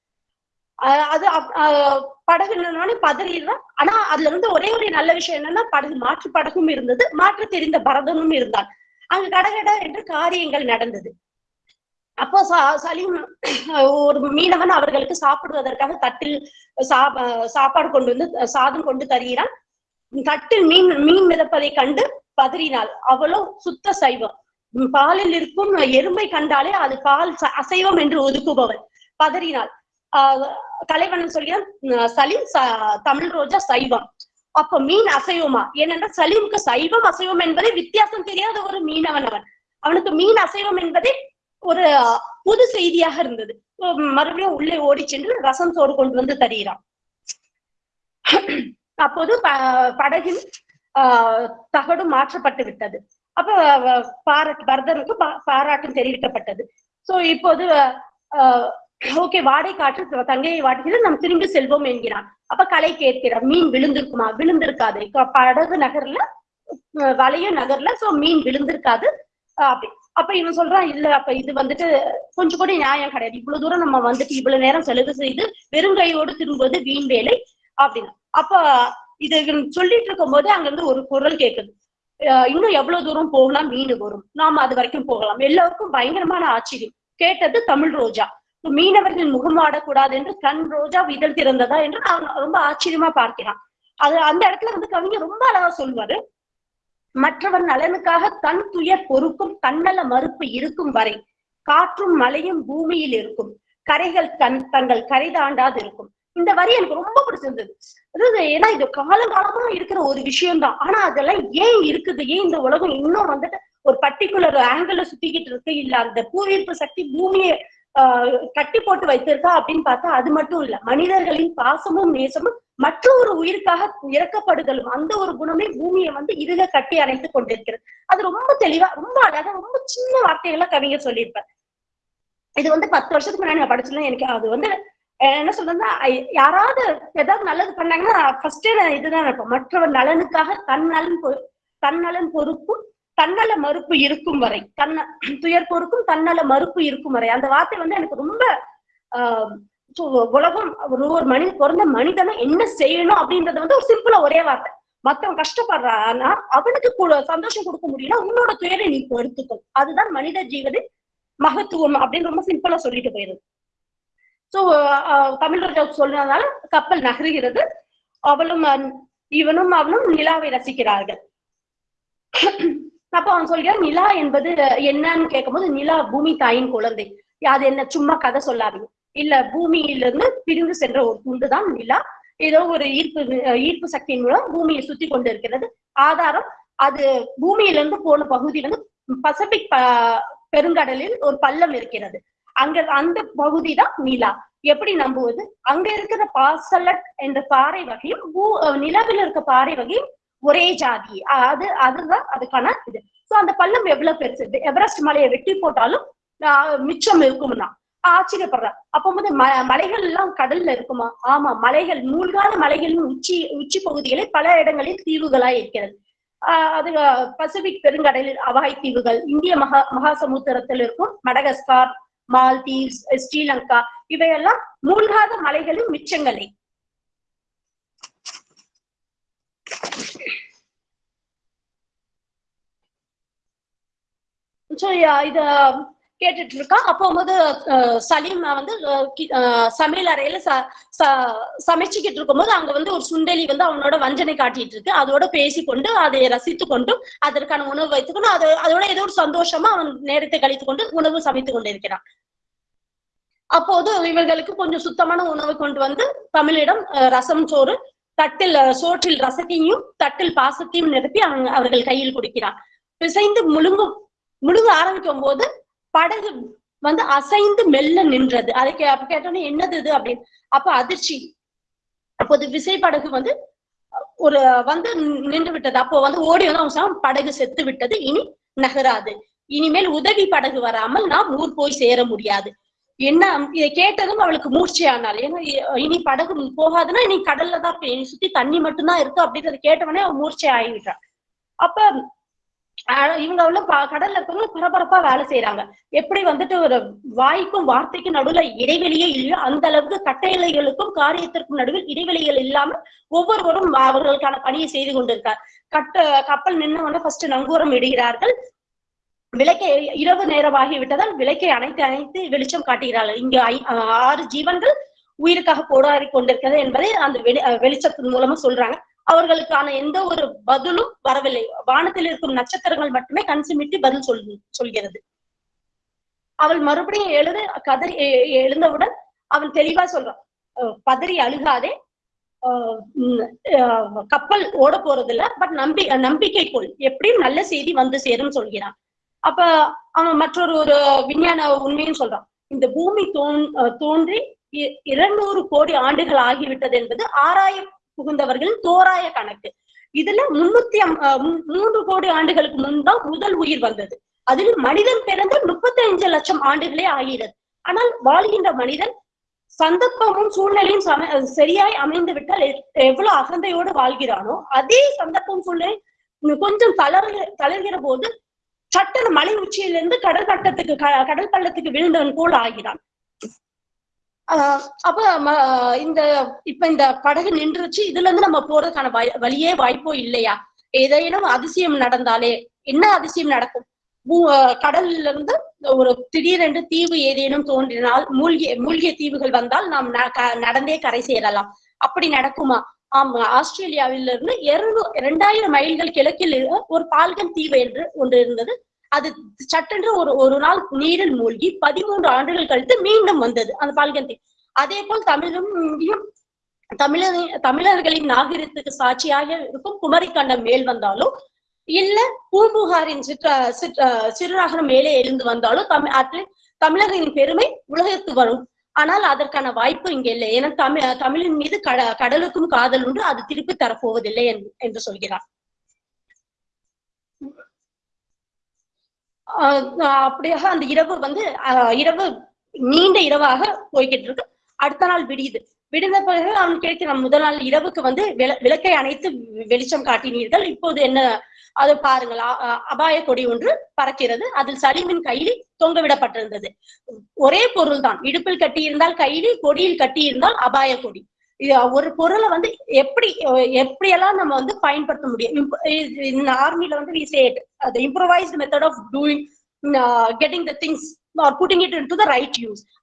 அது அப்- அஹ் படகு நின்னோடனே பதறிடுறான் ஆனா அதுல இருந்து ஒரே ஒரு நல்ல விஷயம் என்னன்னா படகு மாற்று படகும் இருந்தது. மாற்று தெரிந்த பரதனும் இருந்தான். அங்க கடகட என்று காரியங்கள் நடந்தது. அப்போ சலீம் ஒரு மீனவன் அவர்களுக்கு சாப்பிடுவதற்காக தட்டில் சா சாப்பாடு கொண்டு வந்து சாதம் கொண்டு தருகிறான். தட்டில் மீன் மீன் மிதப்பதை கண்டு பதறினாள். அவளோ சுத்த சைவம். பாலில் இருக்கும் எறும்பை கண்டாலே அது பால் ச- அசைவம் என்று ஒதுக்குபவள் பதறினாள். ஆஹ் கலைவண்ணன் சொல்கிறான் சலீம் தமிழ் ரோஜா சைவம். அப்ப மீன் அசைவமா? ஏனென்றால் சலீமுக்கு சைவம் அசைவம் என்பதை வித்தியாசம் தெரியாத ஒரு மீனவன் அவன். அவனுக்கு மீன் அசைவம் என்பதே ஒரு புது செய்தியாக இருந்தது. மறுபடியும் உள்ளே ஓடி சென்று ரசம் சோறு கொண்டு வந்து தருகிறான். அப்போது ப- படகின் ஆஹ் தகடு மாற்றப்பட்டு விட்டது. அப்ப பாராட்டு பரதனுக்கு பா- பாராட்டும் தெரிவிக்கப்பட்டது. சோ இப்போது ஓகே வாடை காற்று தங்கையை வாட்டுகிறது நாம் திரும்பி செல்வோம் என்கிறான் அப்ப கலை கேட்கிறார். மீன் விழுந்திருக்குமா? விழுந்திருக்காது. படகு நகர்ல அஹ், நகர்ல சோ மீன் விழுந்திருக்காது. அப்படி. அப்ப இவன் சொல்றான் இல்ல அப்ப இது வந்துட்டு கொஞ்சம் கூட நியாயம் கிடையாது. இவ்வளவு தூரம் நம்ம வந்துட்டு இவ்வளவு நேரம் செலவு செய்து வெறுங்கையோடு திரும்புவது வீண் வேலை அப்படின்னு. அப்ப இது சொல்லிட்டு இருக்கும் போது அங்க இருந்து ஒரு குரல் கேக்குது இன்னும் எவ்வளவு தூரம் போகலாம்? மீன் வரும். நாம அது வரைக்கும் போகலாம். எல்லாருக்கும் பயங்கரமான ஆச்சரியம். கேட்டது தமிழ் ரோஜா. மீனவர்கள் முகம் ஆடக்கூடாது என்று கண் ரோஜா இதழ் திறந்ததா என்று ரொம்ப ஆச்சரியமா பார்க்கிறான். அது அந்த இடத்துல வந்து கவிஞர் ரொம்ப அழகா சொல்வாரு. மற்றவர் நலனுக்காக தன் துயர் பொறுக்கும் தன்னல மறுப்பு இருக்கும் வரை காற்றும் மழையும் பூமியில் இருக்கும். கரைகள் தன் தங்கள் கரை தாண்டாது இருக்கும். இந்த வரி எனக்கு ரொம்ப பிடிச்சிருந்தது. அதாவது ஏன்னா இது காலங்காலமா இருக்கிற ஒரு விஷயம்தான். ஆனா அதெல்லாம் ஏன் இருக்குது? ஏன் இந்த உலகம் இன்னும் வந்துட்டு ஒரு பர்டிகுலர் ஆங்கிள் சுத்திக்கிட்டு இருக்கு? இல்ல அந்த பூவீர்ப்பு சக்தி பூமியை கட்டி போட்டு வைத்திருக்கா அப்படின்னு பார்த்தா அது மட்டும் இல்ல. மனிதர்களின் பாசமும் நேசமும் மற்றொரு உயிருக்காக இறக்கப்படுதலும் அந்த ஒரு குணமே பூமியை வந்து இருக கட்டி அணைத்து கொண்டிருக்கிறது. அது ரொம்ப தெளிவா ரொம்ப அழகா ரொம்ப சின்ன வார்த்தைகளா கவிஞர் சொல்லியிருப்பார். இது வந்து பத்து வருஷத்துக்கு முன்னாடி நான் படிச்சதுல எனக்கு அது வந்து என்ன சொல்றதுன்னா யாராவது ஏதாவது நல்லது பண்ணாங்கன்னா ஃபர்ஸ்டே நான் இதுதான் நினைப்பேன். மற்றவர் நலனுக்காக தன் நலன் பொ- தன்னலன் பொறுப்பும் தன்னல மறுப்பு இருக்கும் வரை தன்ன துயர் பொறுக்கும் தன்னல மறுப்பு இருக்கும் வரை. அந்த வார்த்தை வந்து எனக்கு ரொம்ப ஆஹ் உலகம் ஒரு ஒரு மனித பிறந்த மனிதனை என்ன செய்யணும் அப்படின்றது வந்து ஒரு சிம்பிளா ஒரே வார்த்தை. மத்தவன் கஷ்டப்படுறான்னா அவனுக்கு சந்தோஷம் கொடுக்க முடியும்னா உன்னோட துயரை நீ பொறுத்துக்கும் அதுதான் மனித ஜீவனின் மகத்துவம் அப்படின்னு ரொம்ப சிம்பிளா சொல்லிட்டு போயிருது. சோ தமிழ் ரோஜாவுக்கு சொன்னதால கப்பல் நகருகிறது. அவளும் இவனும் அவனும் நிலாவை ரசிக்கிறார்கள். அப்ப அவன் சொல்கிறான் நிலா என்பது என்னன்னு கேட்கும்போது நிலா பூமி தாயின் குழந்தை. அது என்ன சும்மா கதை சொல்லாதீங்க. இல்ல பூமியிலிருந்து பிரிந்து சென்ற ஒரு துண்டுதான் நிலா. ஏதோ ஒரு ஈர்ப்பு ஈர்ப்பு சக்தியின் மூலம் பூமியை சுத்தி கொண்டு இருக்கிறது. ஆதாரம் அது பூமியிலிருந்து போன பகுதியிலிருந்து வந்து பசிபிக் பெருங்கடலில் ஒரு பள்ளம் இருக்கிறது. அங்க அந்த பகுதி தான் நிலா. எப்படி நம்புவது? அங்க இருக்கிற பாசலட் என்ற பாறை வகையும் பூ நிலவில் இருக்க பாறை வகையும் ஒரே ஜாதி. அது அதுதான் அதுக்கான இது. சோ அந்த பள்ளம் எவ்வளவு பெருசு? எவரெஸ்ட் மலையை வெட்டி போட்டாலும் மிச்சம் மிச்சம் இருக்கும்னா. ஆச்சரியப்படுறேன். அப்போ வந்து ம மலைகள் எல்லாம் கடல்ல இருக்குமா? ஆமா மலைகள் மூழ்காத மலைகளின் உச்சி உச்சி பகுதிகளில் பல இடங்களில் தீவுகளா இருக்கிறது. ஆஹ் அது பசிபிக் பெருங்கடலில் அவாய் தீவுகள் இந்திய மகா மகாசமுத்திரத்தில் இருக்கும் மடகஸ்கார் மால்தீவ்ஸ் ஸ்ரீலங்கா இவையெல்லாம் மூழ்காத மலைகளின் மிச்சங்களே. So, இத கேட்டுட்டு இருக்கான் அப்போ வந்து சலீம் வந்து சமையல் அறையில ச- ச- சமைச்சுக்கிட்டு இருக்கும்போது அங்க வந்து ஒரு சுண்டெலி வந்து அவனோட வஞ்சனை காட்டிட்டு இருக்கு அதோட பேசிக்கொண்டு அதை ரசித்து கொண்டு அதற்கான உணவு வைத்துக்கொண்டு அது அதோட ஏதோ ஒரு சந்தோஷமா அவன் நேரத்தை கழித்துக் கொண்டு உணவு சமைத்துக் கொண்டிருக்கிறான். அப்போது இவர்களுக்கு கொஞ்சம் சுத்தமான உணவு கொண்டு வந்து தமிழிடம் அஹ், ரசம் சோறு தட்டில் சோற்றில் ரசத்தையும் தட்டில் பாசத்தையும் நிரப்பி அவன் அவர்கள் கையில் கொடுக்கிறான். பிசைந்து முழுங்கும் முழுக ஆரம்பிக்கும் போது படகு வந்து அசைந்து மெல்ல நின்றது. அதை கே அப்ப கேட்டோன்னே என்னது இது அப்படின்னு. அப்ப அதிர்ச்சி. அப்போது விசை படகு வந்து ஒரு வந்து நின்று விட்டது. அப்போ வந்து ஓடி வந்து அவங்க படகு செத்து விட்டது. இனி நகராது. இனிமேல் உதவி படகு வராமல் நாம் ஊர் போய் சேர முடியாது. என்ன இதை கேட்டதும் அவளுக்கு மூர்ச்சையானாள். ஏன்னா இனி படகு போகாதுன்னா இனி கடல்ல தான் சுத்தி தண்ணி மட்டும்தான் இருக்கு அப்படின்றத கேட்டவனே அவன் மூர்ச்சை ஆகிவிட்டான் அப்ப இவங்க உள்ள ப- கடல்ல இருக்கவங்க பரபரப்பா வேலை செய்யறாங்க எப்படி வந்துட்டு ஒரு வாய்க்கும் வார்த்தைக்கும் நடுவுல இடைவெளியே இல்லையோ அந்த அளவுக்கு கட்டளைகளுக்கும் காரியத்திற்கும் நடுவில் இடைவெளிகள் இல்லாம ஒவ்வொருவரும் அவர்களுக்கான பணியை செய்து கொண்டிருக்கார். கட்ட கப்பல் நின்று வந்து ஃபர்ஸ்ட் நங்கூரம் இடுகிறார்கள். விளக்கை இரவு நேரமாகி விட்டதால் விளக்கை அணைத்து அணைத்து வெளிச்சம் காட்டுகிறார்கள். இங்க ஐ- ஆறு ஜீவன்கள் உயிருக்காக போராடி கொண்டிருக்கிறது என்பதை அந்த வெளி வெளிச்சத்தின் மூலமா சொல்றாங்க. அவர்களுக்கான எந்த ஒரு பதிலும் வரவில்லை. வானத்தில் இருக்கும் நட்சத்திரங்கள் மட்டுமே கண் சிமிட்டி பதில் சொல் சொல்கிறது. அவள் மறுபடியும் எழுது கதறி எழுந்தவுடன் அவன் தெளிவா சொல்றான் பதறி அழுகாதே. கப்பல் ஓட போறது இல்ல பட் நம்பி நம்பிக்கை கொள். எப்படியும் நல்ல செய்தி வந்து சேரும் சொல்கிறான். அப்ப அவன் மற்றொரு ஒரு விஞ்ஞான உண்மையும் சொல்றான் இந்த பூமி தோன் தோன்றி இ- இருநூறு கோடி ஆண்டுகள் ஆகிவிட்டது என்பது ஆராய புகுந்தவர்களின் தோராய கணக்கு. இதுல முன்னூத்தி மூன்று கோடி ஆண்டுகளுக்கு முன்தான் முதல் உயிர் வந்தது. அதில் மனிதன் பிறந்து முப்பத்தி அஞ்சு லட்சம் ஆண்டுகளே ஆகிறது. ஆனால் வாழ்கின்ற மனிதன் சந்தர்ப்பமும் சூழ்நிலையும் சம சரியாய் அமைந்து விட்டால் எவ்வளவு அகந்தையோடு வாழ்கிறானோ அதே சந்தர்ப்பம் சூழ்நிலை கொஞ்சம் தளர் தளர்கிற போது சட்டன மலை உச்சியிலிருந்து கடல் கட்டத்துக்கு க- கடல் பள்ளத்துக்கு விழுந்தவன் போல் ஆகிறான். அப்ப இந்த இப்ப இந்த படகு நின்றுச்சு இதுல இருந்து நம்ம போறதுக்கான வழியே வாய்ப்போ இல்லையா? ஏதேனும் அதிசயம் நடந்தாலே என்ன அதிசயம் நடக்கும்? கடல்ல இருந்து ஒரு திடீரென்று தீவு ஏதேனும் தோன்றினால் மூழ்கிய மூழ்கிய தீவுகள் வந்தால் நாம் ந- க- நடந்தே கரை சேரலாம். அப்படி நடக்குமா? ஆமா ஆஸ்திரேலியாவில இருந்து இரண்டாயிரம் மைல்கள் கிழக்கில் ஒரு பால்கன் தீவு என்று ஒன்று இருந்தது. அது சட்டென்று ஒரு ஒரு நாள் நீரில் மூழ்கி பதிமூன்று ஆண்டுகள் கழித்து மீண்டும் வந்தது. அந்த பால்கந்தி அதே போல் தமிழும் இங்கேயும் தமிழர் தமிழர்களின் நாகரிகத்துக்கு சாட்சியாக இருக்கும் குமரிக்கண்டம் மேல் வந்தாலும் இல்ல பூம்புகாரின் சிற்ற சிற்ற சிறுநகரம் மேலே எழுந்து வந்தாலும் தமிழ் அது தமிழர்களின் பெருமை உலகத்து வரும். ஆனால் அதற்கான வாய்ப்பு இங்க இல்லை. ஏன்னா தமிழ் தமிழின் மீது கட கடலுக்கும் காதல் உண்டு. அது திருப்பி தரப்போவதில்லை என்று- என்று சொல்கிறார் ஆஹ் ஆஹ் அப்படியாக அந்த இரவு வந்து இரவு நீண்ட இரவாக போய்கிட்டு இருக்கு அடுத்த நாள் விடியுது. விடிந்த பிறகு அவன் கேட்கிறான் முதல் நாள் இரவுக்கு வந்து விள- விளக்கை அணைத்து வெளிச்சம் காட்டினீர்கள். இப்போது என்ன? அது பாருங்கள் அபாய கொடி ஒன்று பறக்கிறது. அதில் சலீமின் கையில் தொங்க விடப்பட்டிருந்தது ஒரே பொருள் தான் இடுப்பில் கட்டியிருந்தால் கையில் கொடியில் கட்டியிருந்தால் அபாய கொடி. ஒரு பொருளை வந்து எப்படி எப்படியெல்லாம் நம்ம வந்து பயன்படுத்த முடியும்? ஆர்மில வந்து we said uh, the improvised method of doing uh, the things or putting it it into the right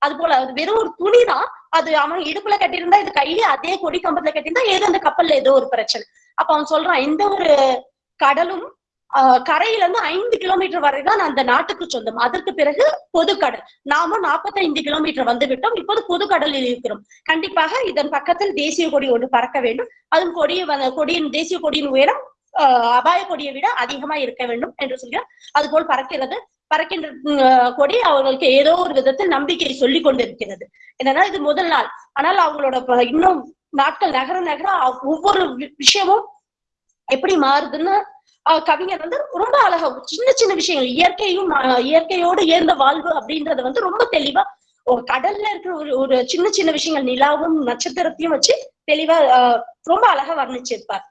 அது போல அது வெறும் ஒரு துணி தான் அது அவன் இடுப்புல கட்டியிருந்தா இது கையில அதே கொடி கம்பத்துல கட்டியிருந்தா ஏதோ அந்த கப்பல்ல ஏதோ ஒரு பிரச்சனை. அப்ப அவன் சொல்றான் எந்த ஒரு கடலும் கரையில இருந்து ஐந்து கிலோமீட்டர் வரை தான் அந்த நாட்டுக்கு சொந்தம். அதற்கு பிறகு பொதுக்கடல். நாமும் நாற்பத்தைந்து கிலோமீட்டர் வந்து விட்டோம். இப்போது பொதுக்கடலில் இருக்கிறோம். கண்டிப்பாக இதன் பக்கத்தில் தேசிய கொடி ஒன்று பறக்க வேண்டும். அதுவும் கொடிய வ- கொடியின் தேசிய கொடியின் உயரம் ஆஹ் அபாய கொடியை விட அதிகமா இருக்க வேண்டும் என்று சொல்கிறார். அதுபோல் பறக்கிறது. பறக்கின்ற கொடி அவர்களுக்கு ஏதோ ஒரு விதத்தில் நம்பிக்கை சொல்லி கொண்டிருக்கிறது. என்னன்னா இது முதல் நாள். ஆனால் அவங்களோட இன்னும் நாட்கள் நகர நகர ஒவ்வொரு வி- விஷயமும் எப்படி மாறுதுன்னு கவிஞர் வந்து ரொம்ப அழகா சின்ன சின்ன விஷயங்கள் இயற்கையும் இயற்கையோடு ஏர்ந்த வாழ்வு அப்படின்றத வந்து ரொம்ப தெளிவா ஒரு கடல்ல இருக்கிற ஒரு ஒரு சின்ன சின்ன விஷயங்கள் நிலாவும் நட்சத்திரத்தையும் வச்சு தெளிவா ரொம்ப அழகா வர்ணிச்சிருப்பார்.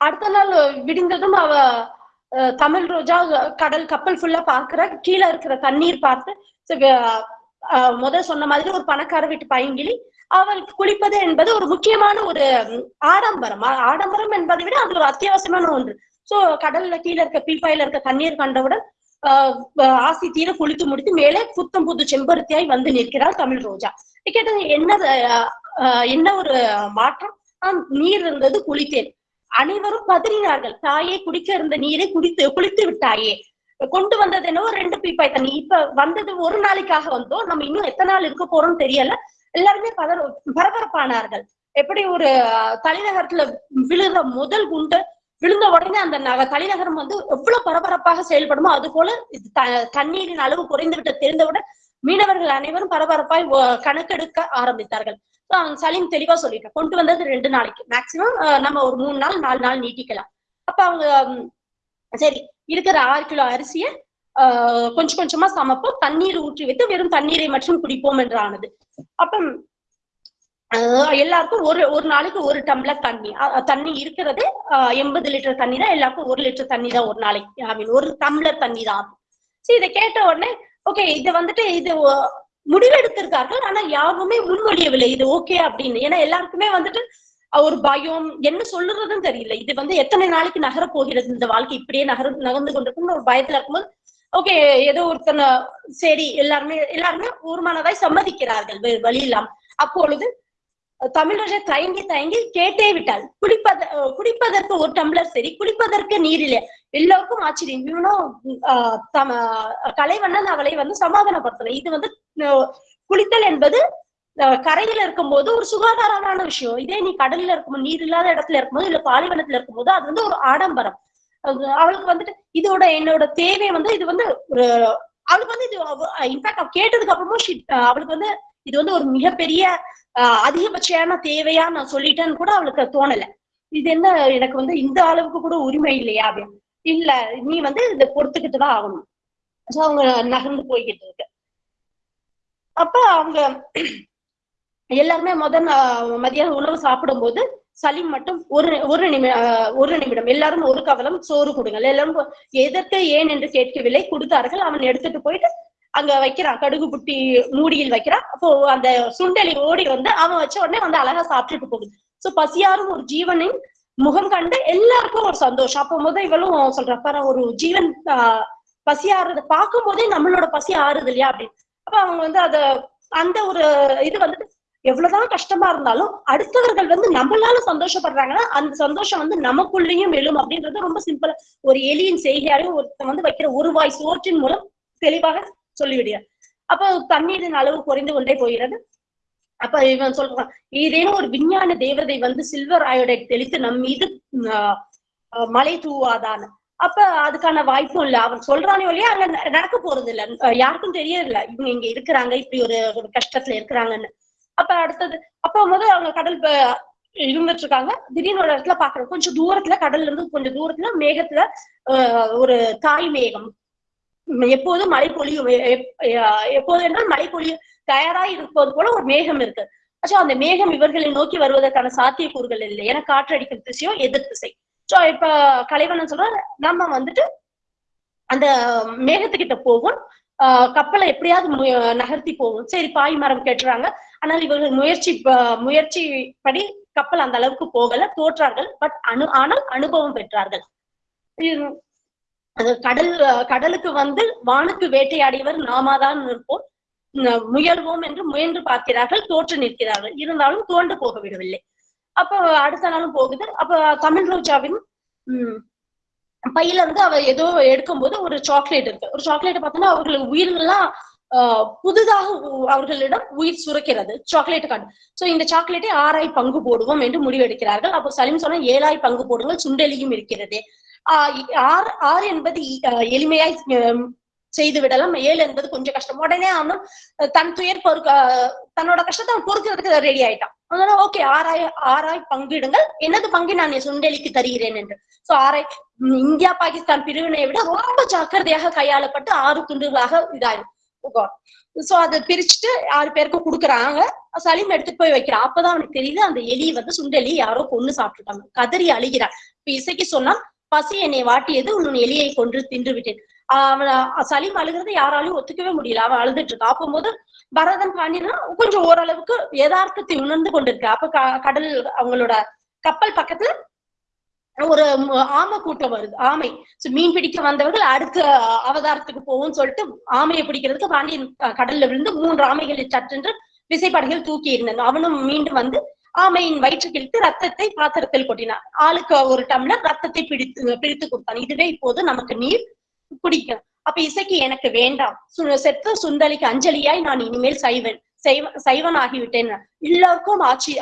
அடுத்த நாள் விடிந்ததும் அவ அஹ், தமிழ் ரோஜா கடல் கப்பல் ஃபுல்லா பாக்குற கீழே இருக்கிற தண்ணீர் பார்த்து அஹ், முதல் சொன்ன மாதிரி ஒரு பணக்கார வீட்டு பையங்கிளி அவள் குளிப்பது என்பது ஒரு முக்கியமான ஒரு ஆடம்பரம். ஆடம்பரம் என்பதை விட அது ஒரு அத்தியாவசியமான ஒன்று. சோ கடல்ல கீழே இருக்க பீப்பாயில இருக்க தண்ணீர் கண்டவுடன் ஆஹ் ஆசி தீர குளித்து முடித்து மேலே புத்தம் புது செம்பருத்தியாய் வந்து நிற்கிறாள் தமிழ் ரோஜா. கேட்டது என்ன என்ன ஒரு மாற்றம்? நீர் இருந்தது குளித்தேன். அனைவரும் பதறினார்கள். தாயே குடிக்க இருந்த நீரை குடித்து குளித்து விட்டாயே. கொண்டு வந்தது என்னவோ ரெண்டு பீப்பாய் தண்ணி இப்ப வந்தது ஒரு நாளைக்காக வந்தோம் நம்ம இன்னும் எத்தனை நாள் இருக்க போறோம்னு தெரியல. எல்லாருமே பதற பரபரப்பானார்கள். எப்படி ஒரு தலைநகரத்துல விழுந்த முதல் குண்டு விழுந்த உடனே அந்த நக தலைநகரம் வந்து எவ்வளவு பரபரப்பாக செயல்படுமோ அது போல த- தண்ணீரின் அளவு குறைந்துவிட்டு தெரிந்தவுடன் மீனவர்கள் அனைவரும் பரபரப்பாய் கணக்கெடுக்க ஆரம்பித்தார்கள். அவன் சலீம் தெளிவா சொல்லிட்டான். கொண்டு வந்தது ரெண்டு நாளைக்கு. மேக்சிமம் நம்ம ஒரு மூணு நாள் நாலு நாள் நீட்டிக்கலாம். அப்ப அவங்க சரி இருக்கிற ஆறு கிலோ அரிசியை கொஞ்சம் கொஞ்சமா சமைப்போம். தண்ணீர் ஊற்றி வைத்து வெறும் தண்ணீரை மட்டும் குடிப்போம் என்று ஆனது அப்ப எல்லாருக்கும் ஒரு ஒரு நாளைக்கு ஒரு டம்ளர் தண்ணி. தண்ணி இருக்கிறது எண்பது லிட்டர் தண்ணி தான் எல்லாருக்கும் ஒரு லிட்டர் தண்ணி தான் ஒரு நாளைக்கு. ஐ மீன் ஒரு டம்ளர் தண்ணி தான் ஆகும் சரி இதை கேட்ட உடனே ஓகே இது வந்துட்டு இது முடிவெடுத்திருக்கார்கள் ஆனா யாருமே முன்மொழியவில்லை. இது ஓகே அப்படின்னு. ஏன்னா எல்லாருக்குமே வந்துட்டு ஒரு பயம். என்ன சொல்லுறதுன்னு தெரியல. இது வந்து எத்தனை நாளைக்கு நகர போகிறது இந்த வாழ்க்கை இப்படியே நகர் நகர்ந்து கொண்டிருக்கும்னு ஒரு பயத்துல இருக்கும்போது ஓகே ஏதோ ஒருத்தன சரி எல்லாருமே எல்லாருமே ஊர்மானதாய் சம்மதிக்கிறார்கள் வேறு வழி இல்லாம அப்பொழுது தமிழரை தயங்கி தயங்கி கேட்டே விட்டாள் குடிப்பத குடிப்பதற்கு ஒரு டம்ளர் சரி குளிப்பதற்கு நீர் இல்லை எல்லோருக்கும் ஆச்சரியம். இவனும் ஆஹ் தம கலைவண்ணன் அவளை வந்து சமாதானப்படுத்தணும் இது வந்து குளித்தல் என்பது அஹ் கரையில இருக்கும்போது ஒரு சுகாதாரமான விஷயம். இதே நீ கடல்ல இருக்கும்போது நீர் இல்லாத இடத்துல இருக்கும்போது இல்ல பாலைவனத்துல இருக்கும்போது அது வந்து ஒரு ஆடம்பரம். அவளுக்கு வந்துட்டு இதோட என்னோட தேவை வந்து இது வந்து ஒரு அவளுக்கு வந்து இது இன்ஃபேக்ட் அவ கேட்டதுக்கு அப்புறமும் அவளுக்கு வந்து இது வந்து ஒரு மிகப்பெரிய ஆஹ் அதிகபட்சமான தேவையா நான் சொல்லிட்டேன்னு கூட அவளுக்கு தோணல. இது என்ன எனக்கு வந்து இந்த அளவுக்கு கூட உரிமை இல்லையா அப்படின்னு. இல்ல நீ வந்து இதை பொறுத்துக்கிட்டு தான் ஆகணும். சோ அவங்க நகர்ந்து போய்கிட்டு இருக்கு. அப்ப அவங்க எல்லாருமே முதல் மதியான உணவு சாப்பிடும்போது சலீம் மட்டும் ஒரு ஒரு நிமி ஒரு நிமிடம். எல்லாரும் ஒரு கவலம் சோறு கொடுங்கள். எல்லாரும் எதற்கு ஏன் என்று கேட்கவில்லை. கொடுத்தார்கள். அவன் எடுத்துட்டு போயிட்டு அங்க வைக்கிறான். கடுகு புட்டி மூடியில் வைக்கிறான். அப்போ அந்த சுண்டலி ஓடி வந்து அவன் வச்ச உடனே வந்து அழகா சாப்பிட்டுட்டு போகுது. சோ பசியாரும் ஒரு ஜீவனின் முகம் கண்டு எல்லாருக்கும் ஒரு சந்தோஷம். அப்போ முத இவளும் சொல்றா ஒரு ஜீவன் ஆஹ் பசி ஆறுறது பார்க்கும் போதே நம்மளோட பசி ஆறுது இல்லையா அப்படின்னு. அப்ப அவங்க வந்து அத அந்த ஒரு இது வந்துட்டு எவ்வளவுதான் கஷ்டமா இருந்தாலும் அடுத்தவர்கள் வந்து நம்மளால சந்தோஷப்படுறாங்கன்னா அந்த சந்தோஷம் வந்து நமக்குள்ளேயும் எழும் அப்படின்றது ரொம்ப சிம்பிளா ஒரு எலியின் செய்கையாலையும் ஒருத்தன் வந்து வைக்கிற ஒரு வாய் சோற்றின் மூலம் தெளிவாக சொல்லிவிடுகிறார். அப்ப தண்ணீரின் அளவு குறைந்து கொண்டே போகிறது. அப்ப இவன் சொல்றான் ஏதேனும் ஒரு விஞ்ஞான தேவதை வந்து சில்வர் அயோடைட் தெளித்து நம் மீது ஆஹ், தூவாதான். தூவாதான்னு அப்ப அதுக்கான வாய்ப்பும் இல்ல. அவன் சொல்றானே இல்லையா அங்க ந- நடக்க போறது இல்ல யாருக்கும் தெரியல இவங்க இங்க இருக்கிறாங்க இப்படி ஒரு ஒரு கஷ்டத்துல இருக்கிறாங்கன்னு. அப்ப அடுத்தது அப்ப முதல் அவங்க கடல் இருந்துட்டு இருக்காங்க திடீர்னு ஒரு இடத்துல பாக்குறோம். கொஞ்சம் தூரத்துல கடல்ல இருந்து கொஞ்சம் தூரத்துல மேகத்துல ஆஹ், ஒரு தாய் மேகம். எப்போதும் மழை பொழியும். எப்போது என்றால் மழை பொழியும் தயாராய் இருப்பது போல ஒரு மேகம் இருக்கு. சோ அந்த மேகம் இவர்களை நோக்கி வருவதற்கான சாத்தியக்கூறுகள் இல்லை. ஏன்னா காற்றடிக்கிற திசையோ எதிர் திசை. சோ இப்ப கலைவனம் சொல்ற நம்ம வந்துட்டு அந்த மேகத்துக்கிட்ட போகும். ஆஹ் கப்பலை எப்படியாவது நகர்த்தி போகும். சரி பாய் மரம் கேட்டுறாங்க. ஆனால் இவர்கள் முயற்சி முயற்சி படி கப்பல் அந்த அளவுக்கு போகல தோற்றார்கள். பட் அனு ஆனால் அனுபவம் பெற்றார்கள். கடல் கடலுக்கு வந்து வானுக்கு வேட்டையாடியவர் நாமாதான் இருப்போம் முயல்வோம் என்று முயன்று பார்க்கிறார்கள் தோற்று நிற்கிறார்கள். இருந்தாலும் தோண்டு போக விடவில்லை அப்ப அடுத்த நாளும் போகுது. அப்ப தமிழ் ரோஜாவின் உம் பையில இருந்து அவ ஏதோ எடுக்கும்போது ஒரு சாக்லேட் இருக்கு. ஒரு சாக்லேட் பார்த்தோன்னா அவர்களுக்கு உயிர்கள்லாம் புதிதாக அவர்களிடம் உயிர் சுரக்கிறது சாக்லேட் கார்டு சோ இந்த சாக்லேட்டை ஆறாய் பங்கு போடுவோம் என்று முடிவெடுக்கிறார்கள். அப்போ சலீம் சொன்னா ஏழாய் பங்கு போடுங்கள் சுண்டெலியும் இருக்கிறது. ஆறு ஆறு என்பது எளிமையாய் செய்து விடலாம். ஏழு என்பது கொஞ்சம் கஷ்டம். உடனே அவனும் தன் துயர் பொறுக்க தன்னோட கஷ்டத்தை அவன் பொறுக்கிறதுக்கு ரெடி ஆயிட்டான். அதனால ஓகே ஆறாய் ஆறாய் பங்கிடுங்கள். எனது பங்கு? நான் சுண்டலிக்கு சுண்டெலிக்கு தருகிறேன் என்று. சோ ஆறாய் இந்தியா பாகிஸ்தான் பிரிவினை விட ரொம்ப ஜாக்கிரதையாக கையாளப்பட்டு ஆறு துண்டுகளாக இதாயிரும் சோ அதை பிரிச்சுட்டு ஆறு பேருக்கு கொடுக்குறாங்க. சலீம் எடுத்துட்டு போய் வைக்கிறான். அப்பதான் அவனுக்கு தெரியுது அந்த எலி வந்து சுண்டெலி யாரோ கொன்னு சாப்பிட்டுட்டாங்க கதறி அழுகிறான். இப்ப இசைக்கு சொன்னா பசி என்னை வாட்டியது உன் எலியை கொன்று தின்று விட்டேன் ஆஹ் அவன் சலீம் அழுகிறத யாராலையும் ஒத்துக்கவே முடியல. அவன் அழுதுட்டு இருக்கான் அப்போது பரதன் பாண்டியனா கொஞ்சம் ஓரளவுக்கு யதார்த்தத்தை உணர்ந்து கொண்டிருக்க. அப்ப க- கடல் அவங்களோட கப்பல் பக்கத்துல ஒரு ஆமை கூட்டம் வருது. ஆமை. சோ மீன் பிடிக்க வந்தவர்கள் அடுத்த அவதாரத்துக்கு போவோம்னு சொல்லிட்டு ஆமையை பிடிக்கிறதுக்கு பாண்டியன் கடல்ல விழுந்து மூன்று ஆமைகளை சற்றென்று விசைப்படகில் தூக்கி இருந்தன அவனும் மீண்டும் வந்து ஆமையின் வயிற்று கிழித்து ரத்தத்தை பாத்திரத்தில் கொட்டினான். ஆளுக்கு ஒரு டம்ளர் ரத்தத்தை பிடித்து பிடித்து கொடுத்தான். இதுவே இப்போது நமக்கு நீர் குடிக்கும். அப்ப இசைக்கு எனக்கு வேண்டாம். சு- செத்த சுந்தலிக்கு அஞ்சலியாய் நான் இனிமேல் சைவன் சைவன் சைவன் ஆகிவிட்டேன் எல்லாருக்கும் ஆட்சி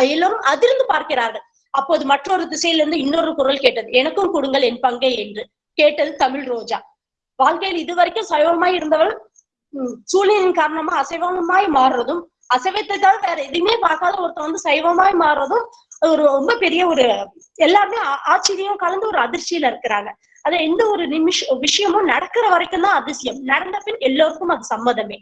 எல்லோரும் அதிர்ந்து பார்க்கிறார்கள். அப்போது மற்றொரு திசையிலிருந்து இன்னொரு குரல் கேட்டது. எனக்கும் கொடுங்கள் என் பங்கை என்று கேட்டது தமிழ் ரோஜா. வாழ்க்கையில் இதுவரைக்கும் சைவமாய் இருந்தவள் உம், சூழ்நிலையின் காரணமா அசைவமாய் மாறுறதும் அசைவத்தை தவிர வேற எதுவுமே பார்க்காத ஒருத்தர் வந்து சைவமாய் மாறுறதும் ஒரு ரொம்ப பெரிய ஒரு எல்லாருமே ஆச்சரியம் கலந்து ஒரு அதிர்ச்சியில இருக்கிறாங்க. அது எந்த ஒரு நிமிஷ விஷயமும் நடக்கிற வரைக்கும் தான் அதிசயம். நடந்த பின் எல்லோருக்கும் அது சம்மதமே.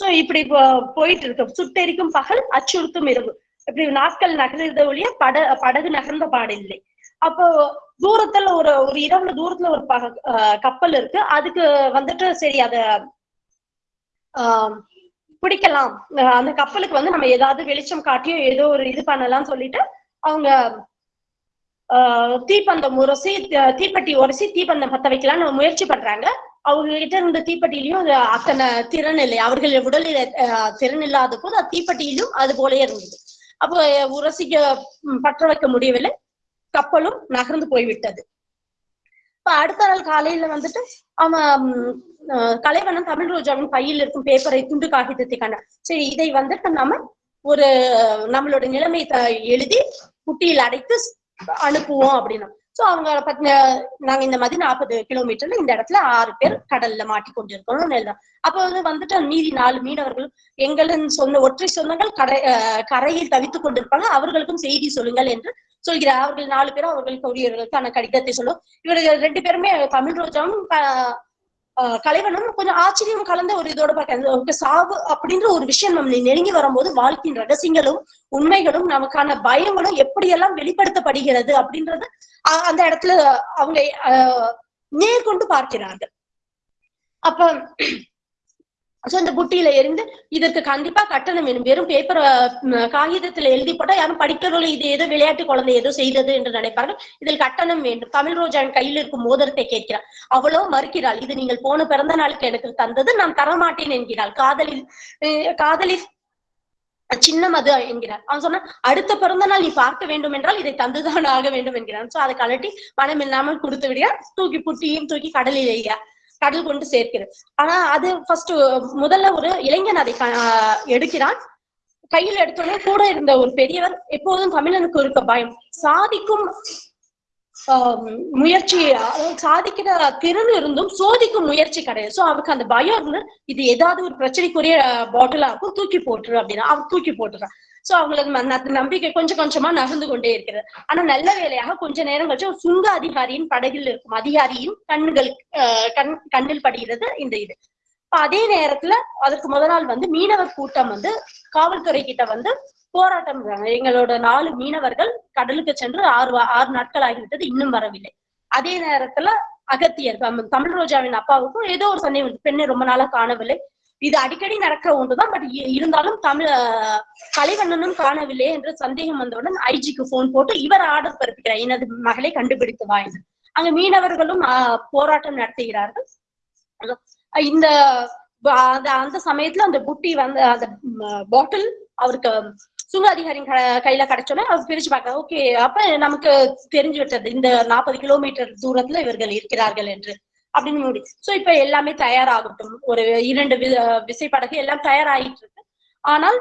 சோ இப்படி போ- போயிட்டு இருக்கு. சுட்டெரிக்கும் பகல் அச்சுறுத்தும் இரவு. இப்படி நாட்கள் நகர்ந்த ஒழிய பட படகு நகர்ந்த பாடில்லை. அப்போ தூரத்துல ஒரு ஒரு இரவுல தூரத்துல ஒரு பக அஹ் கப்பல் இருக்கு. அதுக்கு வந்துட்டு சரி அத ஆஹ் பிடிக்கலாம். அந்த கப்பலுக்கு வந்து நம்ம ஏதாவது வெளிச்சம் காட்டியோ ஏதோ ஒரு இது பண்ணலாம்னு சொல்லிட்டு அவங்க ஆஹ் தீப்பந்தம் உரசி தீப்பெட்டி உரசி தீப்பந்தம் பத்த வைக்கலாம்னு முயற்சி பண்றாங்க. அவங்க கிட்ட இருந்த தீப்பெட்டியிலையும் அது அத்தனை திறன் இல்லை. அவர்கள் உடலில் ஆஹ் திறன் இல்லாத போது அது தீப்பெட்டியிலும் அது போலயே இருந்தது. அப்போ உரசிக்க பற்ற வைக்க முடியவில்லை. கப்பலும் நகர்ந்து போய்விட்டது. இப்ப அடுத்த நாள் காலையில வந்துட்டு அவன் கலைவனம் தமிழ் ரோஜாவின் பையில் இருக்கும் பேப்பரை துண்டு காகிதத்தை கண்டான் சரி இதை வந்துட்டு நாம ஒரு நம்மளோட நிலைமை த- எழுதி குட்டியில் அடைத்து அனுப்புவோம் அப்படின்னா. சோ அவங்க பத்தின நாங்க இந்த மாதிரி நாற்பது கிலோமீட்டர்ல இந்த இடத்துல ஆறு பேர் கடல்ல மாட்டி கொண்டிருக்கணும்னு எழுதும் அப்ப வந்து வந்துட்டு மீதி நாலு மீனவர்கள் எங்களின் சொன்ன ஒற்றை சொந்தங்கள் கடை கரையில் தவித்துக் கொண்டிருப்பாங்க. அவர்களுக்கும் செய்தி சொல்லுங்கள் என்று சொல்கிறார். அவர்கள் நாலு பேரும் அவர்களுக்கு உரியவர்களுக்கான கடிதத்தை சொல்லும். இவர்கள் ரெண்டு பேருமே தமிழ் ரோஜாவும் கலைவனும் கொஞ்சம் ஆச்சரியம் கலந்த ஒரு இதோட பார்க்க சாவு அப்படின்ற ஒரு விஷயம் நம்ம நெருங்கி வரும்போது வாழ்க்கையின் ரகசியங்களும் உண்மைகளும் நமக்கான பயங்களும் எப்படியெல்லாம் வெளிப்படுத்தப்படுகிறது அப்படின்றது அந்த இடத்துல அவங்க நேர்கொண்டு பார்க்கிறார்கள். அப்ப சோ இந்த புட்டியில இருந்து இதற்கு கண்டிப்பா கட்டணம் வேணும். வெறும் பேப்பர் காகிதத்துல எழுதி போட்டா யாரும் படிக்கிறவர்கள் இது ஏதோ விளையாட்டு குழந்தை ஏதோ செய்தது என்று நினைப்பார்கள். இதில் கட்டணம் வேண்டும். தமிழ் ரோஜான் கையில் இருக்கும் மோதிரத்தை கேட்கிறார். அவ்வளவு மறுக்கிறாள். இது நீங்கள் போன பிறந்த நாளுக்கு எனக்கு தந்தது. நான் தரமாட்டேன் என்கிறாள். காதலில் காதலி சின்னம் அது என்கிறார். அவன் சொன்னா அடுத்த பிறந்த நாள் நீ பார்க்க வேண்டும் என்றால் இதை தந்துதான் ஆக வேண்டும் என்கிறான். சோ அதை கலட்டி மனம் இல்லாமல் கொடுத்து விடுகிறார். தூக்கி புட்டியும் தூக்கி கடலில் எய்கிறார். கடல் கொண்டு சேர்க்கிறது. ஆனா அது ஃபர்ஸ்ட் முதல்ல ஒரு இளைஞன் அதை க- எடுக்கிறான். கையில் எடுத்தோடனே கூட இருந்த ஒரு பெரியவர் எப்போதும் தமிழனுக்கு இருக்க பயம். சாதிக்கும் ஆஹ் முயற்சி அதாவது சாதிக்கிற திறன் இருந்தும் சோதிக்கும் முயற்சி கிடையாது. சோ அவருக்கு அந்த பயம் இருந்து இது ஏதாவது ஒரு பிரச்சனைக்குரிய பாட்டிலா இருக்கும் தூக்கி போட்டுரு அப்படின்னா அவர் தூக்கி போட்டுறான். சோ அவங்களுக்கு நம்பிக்கை கொஞ்சம் கொஞ்சமா நகர்ந்து கொண்டே இருக்கிறது. ஆனா நல்ல வேலையாக கொஞ்ச நேரம் கழிச்சு சுங்க அதிகாரியின் படகில் இருக்கும். அதிகாரியின் கண்கள் ஆஹ் கண் கண்ணில் படுகிறது இந்த இது. இப்ப அதே நேரத்துல அதுக்கு முத நாள் வந்து மீனவர் கூட்டம் வந்து காவல்துறை கிட்ட வந்து போராட்டம் எங்களோட நாலு மீனவர்கள் கடலுக்கு சென்று ஆறு ஆறு நாட்கள் ஆகிவிட்டது. இன்னும் வரவில்லை. அதே நேரத்துல அகத்தியர் தமிழ் ரோஜாவின் அப்பாவுக்கும் ஏதோ ஒரு சந்தேகம். பெண்ணை ரொம்ப நாளா காணவில்லை. இது அடிக்கடி நடக்கிற ஒன்றுதான் பட் இருந்தாலும் தமிழ் கலைவண்ணனும் காணவில்லை என்று சந்தேகம் வந்தவுடன் ஐஜிக்கு போன் போட்டு இவர் ஆர்டர் பிறப்பிக்கிறார். எனது மகளை கண்டுபிடித்து வா என்று அங்க மீனவர்களும் ஆஹ், போராட்டம் நடத்துகிறார்கள். இந்த அந்த அந்த சமயத்துல அந்த புட்டி வந்து அந்த பாட்டில் அவருக்கு சுங்க அதிகாரியின் கையில கிடைச்சோன்னே அவர் பிரிச்சு பார்க்க ஓகே அப்ப நமக்கு தெரிஞ்சு விட்டது. இந்த நாற்பது கிலோமீட்டர் தூரத்துல இவர்கள் இருக்கிறார்கள் என்று. அப்படின்னு முடிச்சு சோ இப்ப எல்லாமே தயாராகட்டும். ஒரு இரண்டு விசைப்படகு எல்லாம் தயாராகிட்டு இருக்கு ஆனால்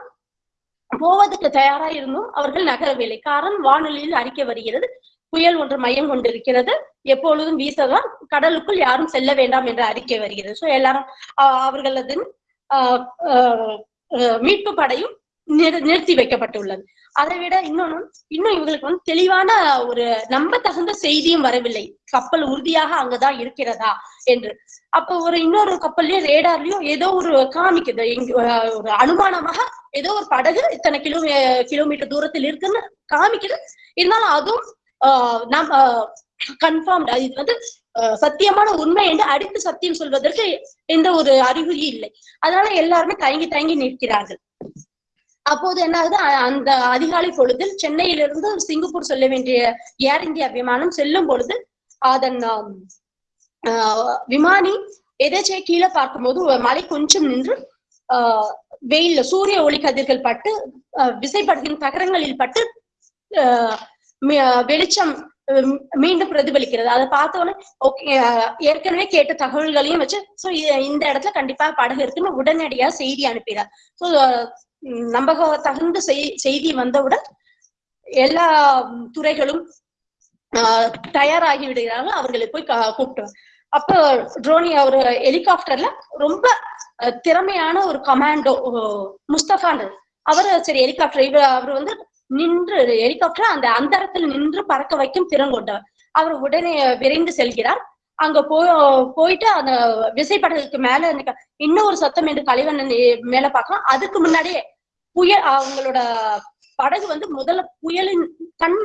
போவதற்கு தயாரா இருந்தும் அவர்கள் நகரவில்லை. காரணம் வானொலியில் அறிக்கை வருகிறது. புயல் ஒன்று மையம் கொண்டிருக்கிறது. எப்பொழுதும் வீசதான். கடலுக்குள் யாரும் செல்ல வேண்டாம் என்ற அறிக்கை வருகிறது. சோ எல்லாரும் அவர்களது ஆஹ் ஆஹ் மீட்பு படையும் நிறுத்தி வைக்கப்பட்டுள்ளது. அதை விட இன்னொன்னு இன்னும் இவங்களுக்கு வந்து தெளிவான ஒரு நம்ப தகுந்த செய்தியும் வரவில்லை. கப்பல் உறுதியாக அங்கதான் இருக்கிறதா என்று. அப்ப ஒரு இன்னொரு கப்பல்லயும் ரேடார்லயும் ஏதோ ஒரு காமிக்குது. எங்க ஒரு அனுமானமாக ஏதோ ஒரு படகு இத்தனை கிலோ கிலோமீட்டர் தூரத்தில் இருக்குன்னு காமிக்குது. இருந்தாலும் அதுவும் ஆஹ் நம்ம கன்ஃபார்ம் இது வந்து ஆஹ் சத்தியமான உண்மை என்று அடித்து சத்தியம் சொல்வதற்கு எந்த ஒரு அறிகுறி இல்லை. அதனால எல்லாருமே தயங்கி தயங்கி நிற்கிறார்கள். அப்போது என்ன ஆகுது அந்த அதிகாலை பொழுதில் சென்னையிலிருந்து சிங்கப்பூர் செல்ல வேண்டிய ஏர் இந்தியா விமானம் செல்லும் பொழுது அதன் ஆஹ் விமானி எதேச்சே கீழே பார்க்கும்போது மழை கொஞ்சம் நின்று ஆஹ் வெயில்ல சூரிய ஒளி கதிர்கள் பட்டு ஆஹ் தகரங்களில் பட்டு ஆஹ் வெளிச்சம் மீண்டும் பிரதிபலிக்கிறது. அதை பார்த்த உடனே ஓகே ஏற்கனவே கேட்ட தகவல்களையும் வச்சு சோ இந்த இடத்துல கண்டிப்பா படகு இருக்குன்னு உடனடியா செய்தி அனுப்பிடுறார் சோ நம்பக தகுந்த செய்தி வந்தவுடன் எல்லா துறைகளும் ஆஹ் தயாராகி விடுகிறார்கள் அவர்களை போய் கா- கூப்பிட்டு அப்ப ட்ரோனி அவர் ஹெலிகாப்டர்ல ரொம்ப திறமையான ஒரு கமாண்டோ முஸ்தபான் அவர் சரி ஹெலிகாப்டர் இவர் அவர் வந்து நின்று ஹெலிகாப்டர் அந்த அந்தரத்தில் நின்று பறக்க வைக்கும் திறன் கொண்டவர். அவர் உடனே விரைந்து செல்கிறார். அங்க போ போயிட்டு அந்த விசைப்படகுக்கு மேல இன்னொரு சத்தம் என்று கலைவண்ணன் மேல பார்க்கலாம் அதுக்கு முன்னாடியே புயல் அவங்களோட படகு வந்து முதல்ல புயலின் கண்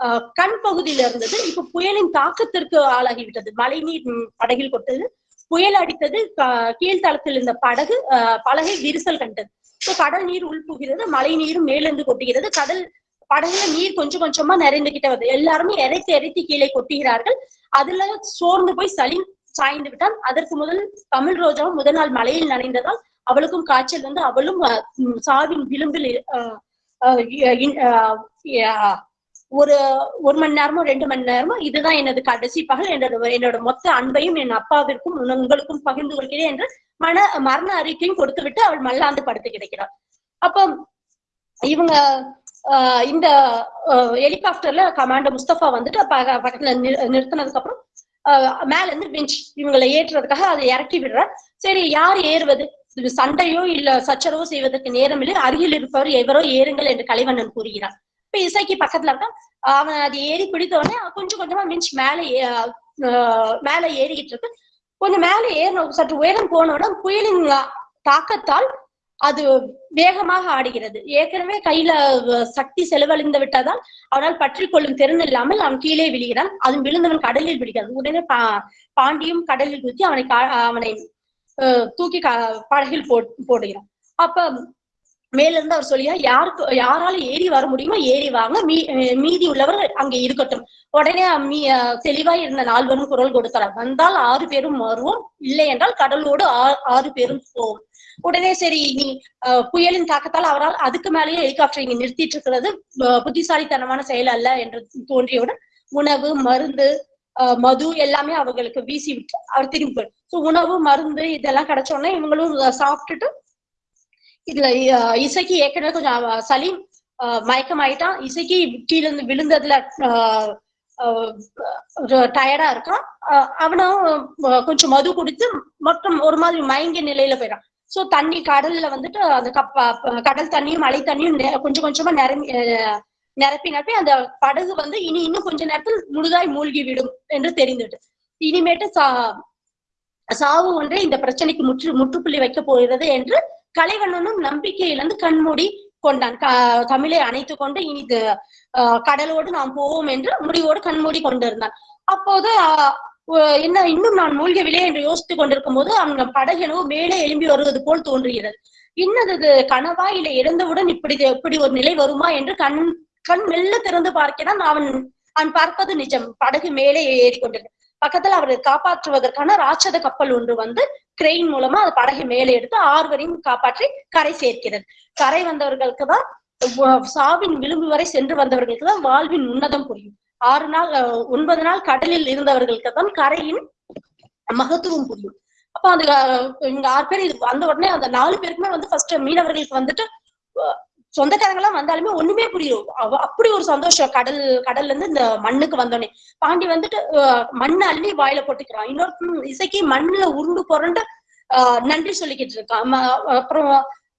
ஆஹ், கண் பகுதியில இருந்தது. இப்ப புயலின் தாக்கத்திற்கு ஆளாகிவிட்டது. மழை நீர் படகில் கொட்டது. புயல் அடித்தது கீழ்த்தளத்தில் இருந்த படகு பலகை விரிசல் கண்டது. இப்போ கடல் நீர் உள்புகிறது மழை நீரும் மேலிருந்து கொட்டுகிறது. கடல் படகுல நீர் கொஞ்சம் கொஞ்சமா நிறைந்துகிட்டே வருது. எல்லாருமே இறைத்து இறைத்து கீழே கொட்டுகிறார்கள். அதுல சோர்ந்து போய் சலீம் சாய்ந்து விட்டான். அதற்கு முதல் தமிழ் ரோஜாவும் முதல் நாள் மலையில் நனைந்ததால் அவளுக்கும் காய்ச்சல் வந்து அவளும் சாவின் விளிம்பில் ஒரு ஒரு மணி நேரமோ ரெண்டு மணி நேரமோ இதுதான் எனது கடைசி பகல். என்னோட என்னோட மொத்த அன்பையும் என் அப்பாவிற்கும் உங்களுக்கும் பகிர்ந்து கொள்கிறேன் என்று மன மரண அறிக்கையும் கொடுத்து விட்டு அவள் மல்லாந்து படுத்து கிடக்கிறாள். அப்போ இவங்க இந்த ஹெலிகாப்டர்ல கமாண்டர் முஸ்தபா வந்துட்டு பக்கத்துல நிறு- நிறுத்தினதுக்கு அப்புறம் ஆஹ் மேல இருந்து பெஞ்ச் இவங்களை ஏற்றுறதுக்காக அதை இறக்கி விடுற சரி யார் ஏறுவது? சண்டையோ இல்ல சச்சரவோ செய்வதற்கு நேரம் இல்லை. அருகில் இருப்பவர் எவரோ ஏறுங்கள் என்று கலைவண்ணன் கூறுகிறார். இப்ப இசைக்கு பக்கத்துல இருக்கான். அவன் அது ஏறி பிடித்த உடனே கொஞ்சம் கொஞ்சமா மிஞ்ச் மேல ஏ- மேல ஏறிக்கிட்டு இருக்கு. கொஞ்சம் மேல ஏறின சற்று உயரம் போனவுடன் புயலின் தாக்கத்தால் அது வேகமாக ஆடுகிறது. ஏற்கனவே கையில சக்தி செலவழிந்து விட்டதால் அவனால் பற்றி கொள்ளும் திறன் இல்லாமல் அவன் கீழே விழுகிறான். அதுவும் விழுந்தவன் கடலில் விழுகிறது உடனே பா பாண்டியும் கடலில் குத்தி அவனை கா- அவனை தூக்கி படகில் போ போடுகிறான். அப்ப மேலிருந்து அவர் சொல்லியா யாருக்கு யாரால ஏறி வர முடியுமோ ஏறி வாங்க. மீ மீதி உள்ளவர் அங்கே இருக்கட்டும். உடனே மீ தெளிவாய் இருந்த நால்வரும் குரல் கொடுத்தார். வந்தால் ஆறு பேரும் வருவோம். இல்லை என்றால் கடலோடு ஆ- ஆறு பேரும் போவோம். உடனே சரி நீ புயலின் தாக்கத்தால் அவரால் அதுக்கு மேலேயே ஹெலிகாப்டர் இங்க நிறுத்திட்டு இருக்கிறது புத்திசாலித்தனமான செயல் அல்ல என்று தோன்றியவுடன் உணவு மருந்து மது எல்லாமே அவங்களுக்கு வீசி விட்டு அவர் திரும்பி போயிடும் ஸோ உணவு மருந்து இதெல்லாம் கிடைச்ச உடனே இவங்களும் சாப்பிட்டுட்டு இதுல இசைக்கு ஏற்கனவே கொஞ்சம் சலீம் மயக்கம் மயக்கமாயிட்டான். இசைக்கு கீழே இருந்து விழுந்ததுல டயர்டா இருக்கான். அவனும் கொஞ்சம் மது குடித்து மற்றும் ஒரு மாதிரி மயங்கிய நிலையில போயிடான் சோ தண்ணி கடல்ல வந்துட்டு அந்த கப்ப கடல் தண்ணியும் மழை தண்ணியும் கொஞ்சம் கொஞ்சமா நிரம்பி அஹ், நிரப்பி நிரப்பி அந்த படகு வந்து இனி இன்னும் கொஞ்ச நேரத்தில் முழுதாய் மூழ்கி விடும் என்று தெரிந்துட்டு இனிமேட்டு சா சாவு ஒன்றே இந்த பிரச்சனைக்கு முற்று முற்றுப்புள்ளி வைக்க போகிறது என்று கலைவண்ணனும் நம்பிக்கையிலிருந்து கண்மூடி கொண்டான். க- தமிழை அணைத்து கொண்டு இனி ஆஹ், கடலோடு நாம் போவோம் என்று முடிவோடு கண்மூடி கொண்டிருந்தான். அப்போது என்ன இன்னும் நான் மூழ்கவில்லை என்று யோசித்துக் கொண்டிருக்கும் போது அவங்க படகெனவோ மேலே எழும்பி வருவது போல் தோன்றுகிறது. இன்னது கனவா இல்லை இறந்தவுடன் இப்படி இப்படி ஒரு நிலை வருமா என்று கண் கண் மெல்ல திறந்து பார்க்கிறான். அவன் அவன் பார்ப்பது நிஜம். படகு மேலே ஏறிக்கொண்டிருக்கு பக்கத்துல அவரை காப்பாற்றுவதற்கான ராட்சத கப்பல் ஒன்று வந்து கிரெயின் மூலமா அது படகை மேலே எடுத்து ஆறுவரையும் காப்பாற்றி கரை சேர்க்கிறது. கரை வந்தவர்களுக்கு தான் சாவின் விளிம்பு வரை சென்று வந்தவர்களுக்கு தான் வாழ்வின் உன்னதம் புரியும். ஆறு நாள் ஒன்பது நாள் கடலில் இருந்தவர்களுக்கு தான் கரையின் மகத்துவம் புரியும். அப்ப அந்த இங்க ஆறு பேர் இது வந்த உடனே அந்த நாலு பேருக்குமே வந்து ஃபர்ஸ்ட் மீனவர்களுக்கு வந்துட்டு சொந்தக்காரங்க எல்லாம் வந்தாலுமே ஒண்ணுமே புரியும். அவ- அப்படி ஒரு சந்தோஷம். கடல் கடல்ல இருந்து இந்த மண்ணுக்கு வந்தோடனே பாண்டி வந்துட்டு மண்ணை அள்ளி வாயில போட்டுக்கிறான். இன்னொரு இசைக்கு மண்ணுல உருண்டு புரண்டு ஆஹ், நன்றி சொல்லிக்கிட்டு இருக்கான். அப்புறம்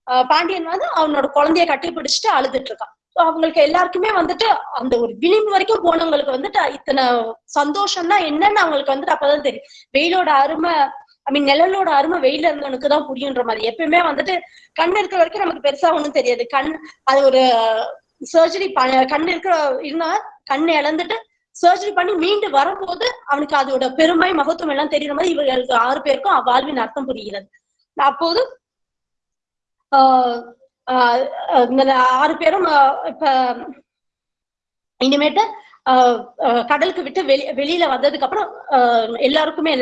ஆஹ், பாண்டியன் வந்து அவனோட குழந்தைய கட்டி பிடிச்சிட்டு அழுதுட்டு இருக்கான். அவங்களுக்கு எல்லாருக்குமே வந்துட்டு அந்த ஒரு விளிம்பு வரைக்கும் போனவங்களுக்கு வந்துட்டு இத்தனை சந்தோஷம்னா என்னன்னு அவங்களுக்கு வந்துட்டு அப்பதான் தெரியும். வெயிலோட அருமை ஐ மீன் நிழலோட அருமை வெயில இருந்தவனுக்கு தான் புரியுன்ற மாதிரி. எப்பயுமே வந்துட்டு கண் இருக்கிற வரைக்கும் நமக்கு பெருசா ஒண்ணும் தெரியாது. கண் அது ஒரு சர்ஜரி கண் இருக்கிற இருந்தா கண் இழந்துட்டு சர்ஜரி பண்ணி மீண்டு வரும்போது அவனுக்கு அதோட பெருமை மகத்துவம் எல்லாம் தெரியுற மாதிரி இவர்களுக்கு ஆறு பேருக்கும் வாழ்வின் அர்த்தம் புரிகிறது. அப்போது ஆஹ் ஆறு பேரும் இப்ப இனிமேட்டு கடலுக்கு விட்டு வெளி வெளியில வந்ததுக்கு அப்புறம் ஆஹ் எல்லாருக்குமே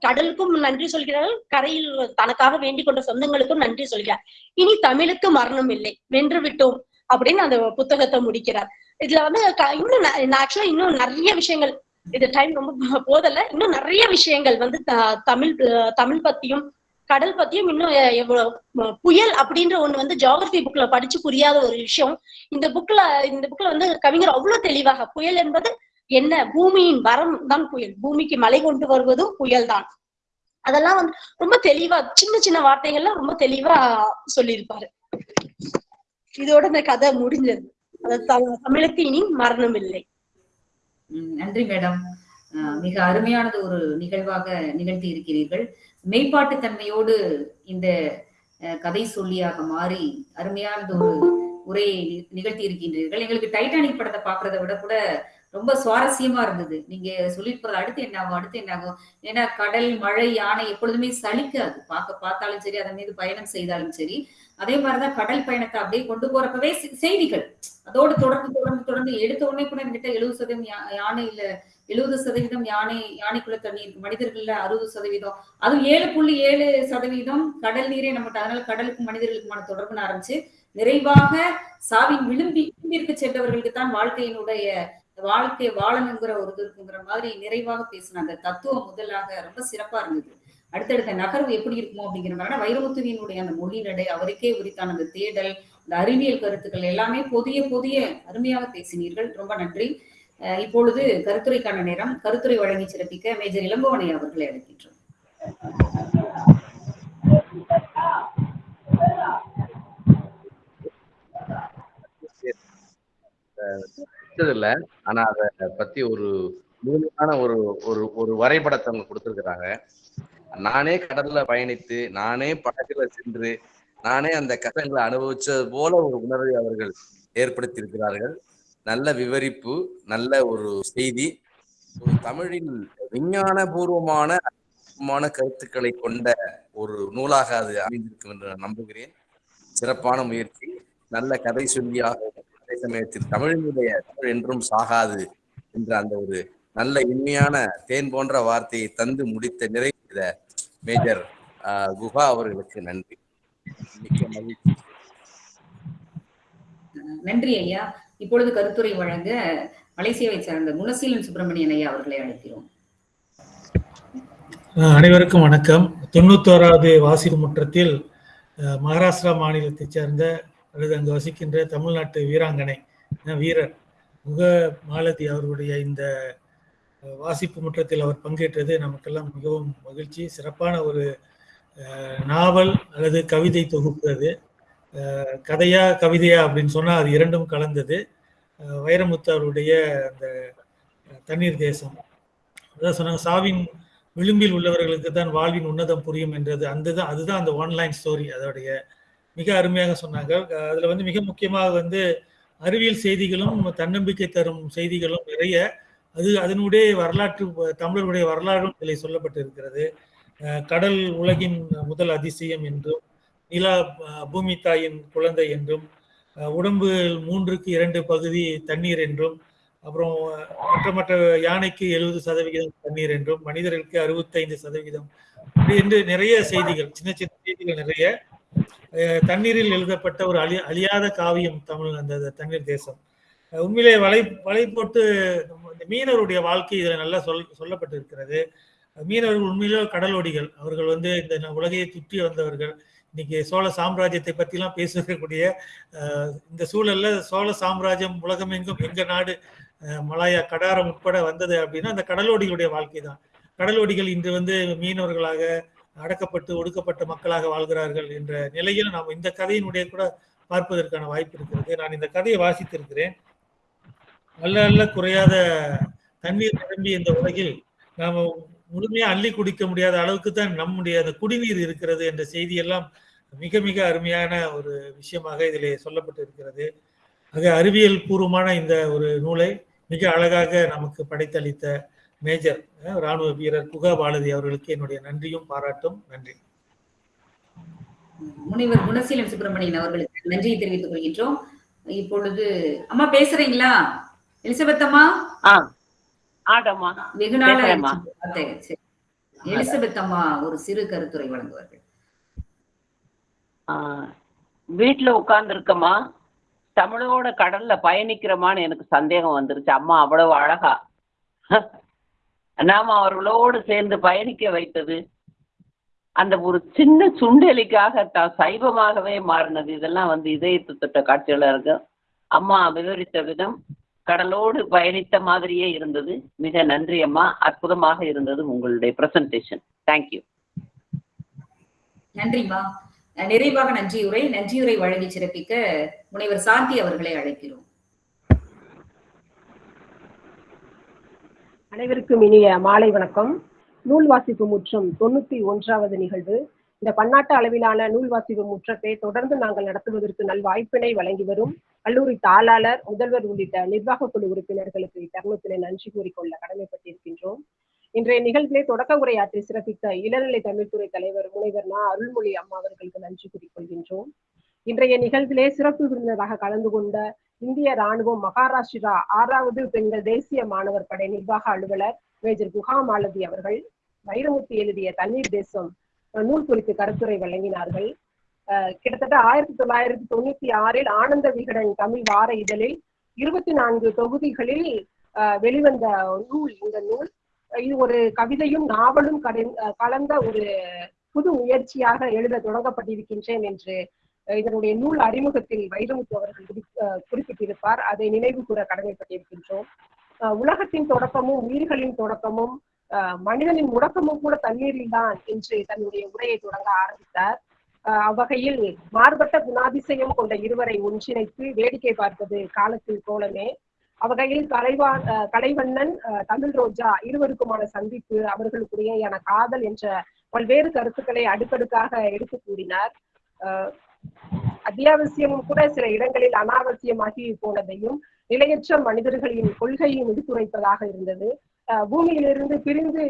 கடலுக்கும் நன்றி சொல்கிறார்கள். கரையில் தனக்காக வேண்டிக் கொண்ட சொந்தங்களுக்கும் நன்றி சொல்கிறார். இனி தமிழுக்கு மரணம் இல்லை. வென்று விட்டோம் அப்படின்னு அந்த புத்தகத்தை முடிக்கிறார். இதுல வந்து இன்னும் ஆக்சுவலா இன்னும் நிறைய விஷயங்கள் இது டைம் ரொம்ப போதல இன்னும் நிறைய விஷயங்கள் வந்து த- தமிழ் அஹ் தமிழ் பத்தியும் கடல் பத்தியும் இன்னும் எவ்வளவு புயல் அப்படின்ற ஒண்ணு வந்து ஜியாகிரபி புக்ல படிச்சு புரியாத ஒரு விஷயம். இந்த புக்ல இந்த புக்ல வந்து கவிஞர் அவ்வளவு தெளிவாக புயல் என்பது என்ன? பூமியின் வரம் தான் புயல். பூமிக்கு மழை கொண்டு வருவதும் புயல் தான் அதெல்லாம் வந்து ரொம்ப தெளிவா சின்ன சின்ன வார்த்தைகள்லாம் ரொம்ப தெளிவா சொல்லியிருப்பாரு. இதோட இந்த கதை முடிஞ்சது. அது த- தமிழுக்கு இனி மரணம் இல்லை நன்றி மேடம். மிக அருமையானது ஒரு நிகழ்வாக நிகழ்த்தி இருக்கிறீர்கள். மெய்ப்பாட்டு தன்மையோடு இந்த அஹ், கதை சொல்லியாக மாறி அருமையானது ஒரு உரையை நிகழ்த்தி இருக்கின்றீர்கள் எங்களுக்கு டைட்டானிக் படத்தை பாக்குறதை விட கூட ரொம்ப சுவாரஸ்யமா இருந்தது. நீங்க சொல்லிட்டு போறது அடுத்து என்ன ஆகும் அடுத்து என்ன ஆகும் ஏன்னா கடல் மழை யானை எப்பொழுதுமே சலிக்காது. பார்க்க பார்த்தாலும் சரி அதன் மீது பயணம் செய்தாலும் சரி. அதே மாதிரிதான் கடல் பயணத்தை அப்படியே கொண்டு போறப்பவே செய்திகள். அதோடு தொடர்ந்து தொடர்ந்து தொடர்ந்து எடுத்த உடனே கூட என்கிட்ட எழுபது சதவீதம் யானை இல்ல எழுபது சதவீதம் யானை யானைக்குள்ள தண்ணி இருக்கு மனிதர்கள்ல அறுபது சதவீதம். அதுவும் ஏழு புள்ளி ஏழு சதவீதம் கடல் நீரே நம்மகிட்ட அதனால கடலுக்கும் மனிதர்களுக்குமான தொடர்புன்னு ஆரம்பிச்சு நிறைவாக சாவின் விளிம்பி விளிம்பிற்கு சென்றவர்களுக்கு தான் வாழ்க்கையினுடைய வாழ்க்கை வாழணுங்கிற ஒரு இது இருக்குங்கிற மாதிரி நிறைவாக பேசினாங்க. தத்துவம் முதலாக ரொம்ப சிறப்பா இருந்தது. அடுத்தடுத்த நகர்வு எப்படி இருக்குமோ அப்படிங்கிற மாதிரி வைரமுத்துவியினுடைய அந்த மொழி நடை அவருக்கே உரித்தான அந்த தேடல் இந்த அறிவியல் கருத்துக்கள் எல்லாமே புதிய புதிய அருமையாக பேசினீர்கள். ரொம்ப நன்றி. இப்பொழுது கருத்துரைக்கான நேரம். கருத்துரை வழங்கி சிறப்பிக்க மேஜர் இளம்பவனை அவர்களை அழைக்கின்றோம். இல்ல ஆனா அத பத்தி ஒரு முழுமையான ஒரு ஒரு ஒரு வரைபடத்தை அவங்க கொடுத்திருக்கிறாங்க. நானே கடல்ல பயணித்து நானே படகுல சென்று நானே அந்த கஷ்டங்களை அனுபவிச்சது போல ஒரு உணர்வை அவர்கள் ஏற்படுத்தியிருக்கிறார்கள். நல்ல விவரிப்பு நல்ல ஒரு செய்தி. ஒரு தமிழில் விஞ்ஞான பூர்வமான கருத்துக்களை கொண்ட ஒரு நூலாக அது அமைந்திருக்கும் என்று நான் நம்புகிறேன். சிறப்பான முயற்சி. நல்ல கதை சொல்லியாக அதே சமயத்தில் தமிழினுடைய தமிழ் என்றும் சாகாது என்ற அந்த ஒரு நல்ல இனிமையான தேன் போன்ற வார்த்தையை தந்து முடித்த நிறைந்த மேஜர் குஹா அவர்களுக்கு நன்றி. மிக்க மகிழ்ச்சி. நன்றி ஐயா. இப்பொழுது கருத்துரை வழங்க மலேசியாவை சார்ந்த குணசீலன் சுப்பிரமணியன் ஐயா அவர்களை அழைக்கிறோம். அனைவருக்கும் வணக்கம். தொண்ணூத்தோராவது வாசிப்பு முற்றத்தில் மகாராஷ்டிரா மாநிலத்தைச் சேர்ந்த அல்லது அங்கு வசிக்கின்ற தமிழ்நாட்டு வீராங்கனை வீரர் முக மாலதி அவர்களுடைய இந்த வாசிப்பு முற்றத்தில் அவர் பங்கேற்றது நமக்கெல்லாம் மிகவும் மகிழ்ச்சி. சிறப்பான ஒரு நாவல் அல்லது கவிதை தொகுப்பு அது. கதையா கவிதையா அப்படின்னு சொன்னால் அது இரண்டும் கலந்தது. வைரமுத்து அவருடைய அந்த தண்ணீர் தேசம். அதான் சொன்னாங்க சாவின் விளிம்பில் உள்ளவர்களுக்கு தான் வாழ்வின் உன்னதம் புரியும் என்றது. அந்த தான் அதுதான் அந்த ஒன்லைன் ஸ்டோரி அதோடைய மிக அருமையாக சொன்னாங்க. அதில் வந்து மிக முக்கியமாக வந்து அறிவியல் செய்திகளும் தன்னம்பிக்கை தரும் செய்திகளும் நிறைய அது அதனுடைய வரலாற்று தமிழருடைய வரலாறும் இதில் சொல்லப்பட்டிருக்கிறது. கடல் உலகின் முதல் அதிசயம் என்றும் நிலா பூமி தாயின் குழந்தை என்றும் உடம்பு மூன்றுக்கு இரண்டு பகுதி தண்ணீர் என்றும் அப்புறம் மற்ற மற்ற யானைக்கு எழுபது சதவிகிதம் தண்ணீர் என்றும் மனிதர்களுக்கு அறுபத்தைந்து சதவிகிதம் என்று நிறைய செய்திகள் சின்ன சின்ன செய்திகள் நிறைய. அஹ் தண்ணீரில் எழுதப்பட்ட ஒரு அழி அழியாத காவியம் தமிழ் அந்த தண்ணீர் தேசம். உண்மையிலே வலை வலை போட்டு இந்த மீனவருடைய வாழ்க்கை இதில் நல்லா சொல் சொல்லப்பட்டிருக்கிறது. மீனவர்கள் உண்மையிலே கடலோடிகள். அவர்கள் வந்து இந்த உலகையை சுற்றி வந்தவர்கள். இன்னைக்கு சோழ சாம்ராஜ்யத்தை பற்றிலாம் பேசக்கூடிய இந்த சூழலில் சோழ சாம்ராஜ்யம் உலகமெங்கும் எங்க நாடு மலாயா கடாரம் உட்பட வந்தது அப்படின்னா அந்த கடலோடிகளுடைய வாழ்க்கை தான். கடலோடிகள் இன்று வந்து மீனவர்களாக அடக்கப்பட்டு ஒடுக்கப்பட்ட மக்களாக வாழ்கிறார்கள் என்ற நிலையில் நாம் இந்த கதையினுடைய கூட பார்ப்பதற்கான வாய்ப்பு இருக்கிறது. நான் இந்த கதையை வாசித்திருக்கிறேன். அல்ல அல்ல குறையாத தண்ணீர் நிரம்பி இந்த உலகில் நாம் முழுமையா அள்ளி குடிக்க முடியாத அளவுக்கு தான் நம்முடைய அந்த குடிநீர் இருக்கிறது என்ற செய்தி எல்லாம் மிக மிக அருமையான ஒரு விஷயமாக இதில் சொல்லப்பட்டு இருக்கிறது ஆக அறிவியல் பூர்வமான இந்த ஒரு நூலை மிக அழகாக நமக்கு படைத்தளித்த மேஜர் ராணுவ வீரர் குகா பாலதி அவர்களுக்கு என்னுடைய நன்றியும் பாராட்டும். நன்றி. முனைவர் குணசீலம் சுப்பிரமணியன் அவர்களுக்கு நன்றியை தெரிவித்துக் கொள்கின்றோம். இப்பொழுது அம்மா பேசுறீங்களா? எலிசபெத் அம்மா? ஆடம்மா வெகு நாள். எலிசபெத் அம்மா ஒரு சிறு கருத்துரை வழங்குவார்கள். வீட்டுல உட்கார்ந்து இருக்கமா தமிழோட கடல்ல பயணிக்கிறோமான்னு எனக்கு சந்தேகம் வந்துருச்சு. அம்மா அவ்வளவு அழகா. நாம அவர்களோடு சேர்ந்து பயணிக்க வைத்தது. அந்த ஒரு சின்ன சுண்டெலிக்காக தான் சைவமாகவே மாறினது. இதெல்லாம் வந்து இதயத்து தொட்ட காட்சிகளா இருக்கு அம்மா விவரித்த விதம் கடலோடு பயணித்த மாதிரியே இருந்தது. மிக நன்றி அம்மா. அற்புதமாக இருந்தது உங்களுடைய பிரசன்டேஷன் தேங்க்யூ நன்றிம்மா நிறைவாக நன்றியுரை. நன்றியுரை வழங்கி சிறப்பிக்க முனைவர் சாந்தி அவர்களை அழைக்கிறோம். அனைவருக்கும் இனிய மாலை வணக்கம். நூல் வாசிப்பு முற்றம் தொண்ணூத்தி ஒன்றாவது நிகழ்வு. இந்த பன்னாட்டு அளவிலான நூல் வாசிப்பு முற்றத்தை தொடர்ந்து நாங்கள் நடத்துவதற்கு நல் வாய்ப்பினை வழங்கி வரும் கல்லூரி தாளாளர் முதல்வர் உள்ளிட்ட நிர்வாக குழு உறுப்பினர்களுக்கு இத்தருணத்திலே நன்றி கூறிக்கொள்ள கடமைப்பட்டிருக்கின்றோம். இன்றைய நிகழ்விலே தொடக்க உரையாற்றி சிறப்பித்த இளநிலை தமிழ்துறை தலைவர் முனைவர் நா அருள்மொழி அம்மா அவர்களுக்கு நன்றி கூறிக்கொள்கின்றோம். இன்றைய நிகழ்விலே சிறப்பு விருந்தினராக கலந்து கொண்ட இந்திய ராணுவம் மகாராஷ்டிரா ஆறாவது பெண்கள் தேசிய மாணவர் படை நிர்வாக அலுவலர் மேஜர் குஹா மாலதி அவர்கள் வைரமுத்து எழுதிய தண்ணீர் தேசம் அஹ், நூல் குறித்து கருத்துரை வழங்கினார்கள். கிட்டத்தட்ட ஆயிரத்தி தொள்ளாயிரத்தி தொண்ணூத்தி ஆறில் ஆனந்த விகடன் தமிழ் வார இதழில் இருபத்தி நான்கு தொகுதிகளில் அஹ், வெளிவந்த நூல் இந்த நூல். இது ஒரு கவிதையும் நாவலும் கலந்த ஒரு புது முயற்சியாக எழுத தொடங்கப்பட்டிருக்கின்றேன் என்று இதனுடைய நூல் அறிமுகத்தில் வைரமுத்து அவர்கள் குறிப்பிட்டிருப்பார். அதை நினைவு கூற கடமைப்பட்டிருக்கின்றோம். அஹ், உலகத்தின் தொடக்கமும் உயிர்களின் தொடக்கமும் மனிதனின் முடக்கமும் கூட தண்ணீரில் தான் என்று தன்னுடைய உரையை தொடங்க ஆரம்பித்தார். அவ்வகையில் மாறுபட்ட குணாதிசயம் கொண்ட இருவரை ஒன்றிணைத்து வேடிக்கை பார்ப்பது காலத்தில் கோலமே. அவ்வகையில் கலைவா கலைவண்ணன் தமிழ் ரோஜா இருவருக்குமான சந்திப்பு அவர்களுக்குடையான காதல் என்ற பல்வேறு கருத்துக்களை அடுக்கடுக்காக எடுத்து கூறினார். அத்தியாவசியமும் கூட சில இடங்களில் அனாவசியமாகி போனதையும் நிலையற்ற மனிதர்களின் கொள்கையும் எடுத்துரைப்பதாக இருந்தது. பூமியிலிருந்து பிரிந்து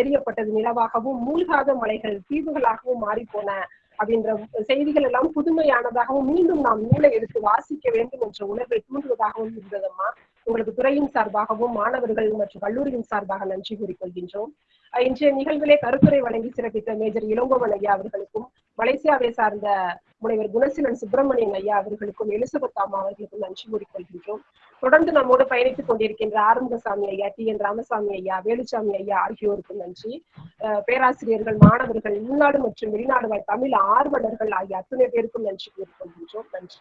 எரியப்பட்டது நிலவாகவும் மூழ்காத மலைகள் தீவுகளாகவும் மாறிப்போன அப்படின்ற செய்திகள் எல்லாம் புதுமையானதாகவும் மீண்டும் நாம் நூலை எடுத்து வாசிக்க வேண்டும் என்ற உணர்வை தூண்டுவதாகவும் இருந்ததம்மா. உங்களுக்கு துறையின் சார்பாகவும் மாணவர்கள் மற்றும் கல்லூரியின் சார்பாக நன்றி கூறிக்கொள்கின்றோம். இன்றைய நிகழ்விலே கருத்துரை வழங்கி சிறப்பித்த மேஜர் இளங்கோவன் ஐயா அவர்களுக்கும் மலேசியாவை சார்ந்த முனைவர் குணசீலன் சுப்பிரமணியன் ஐயா அவர்களுக்கும் எலிசபெத் அம்மா அவர்களுக்கும் நன்றி கூறிக்கொள்கின்றோம். தொடர்ந்து நம்மோடு பயணித்துக் கொண்டிருக்கின்ற ஆறுமுகசாமி ஐயா டி என் ராமசாமி ஐயா வேலுசாமி ஐயா ஆகியோருக்கும் நன்றி. பேராசிரியர்கள் மாணவர்கள் உள்நாடு மற்றும் வெளிநாடு தமிழ் ஆர்வலர்கள் ஆகிய அத்தனை பேருக்கும் நன்றி கூறிக்கொள்கின்றோம். நன்றி.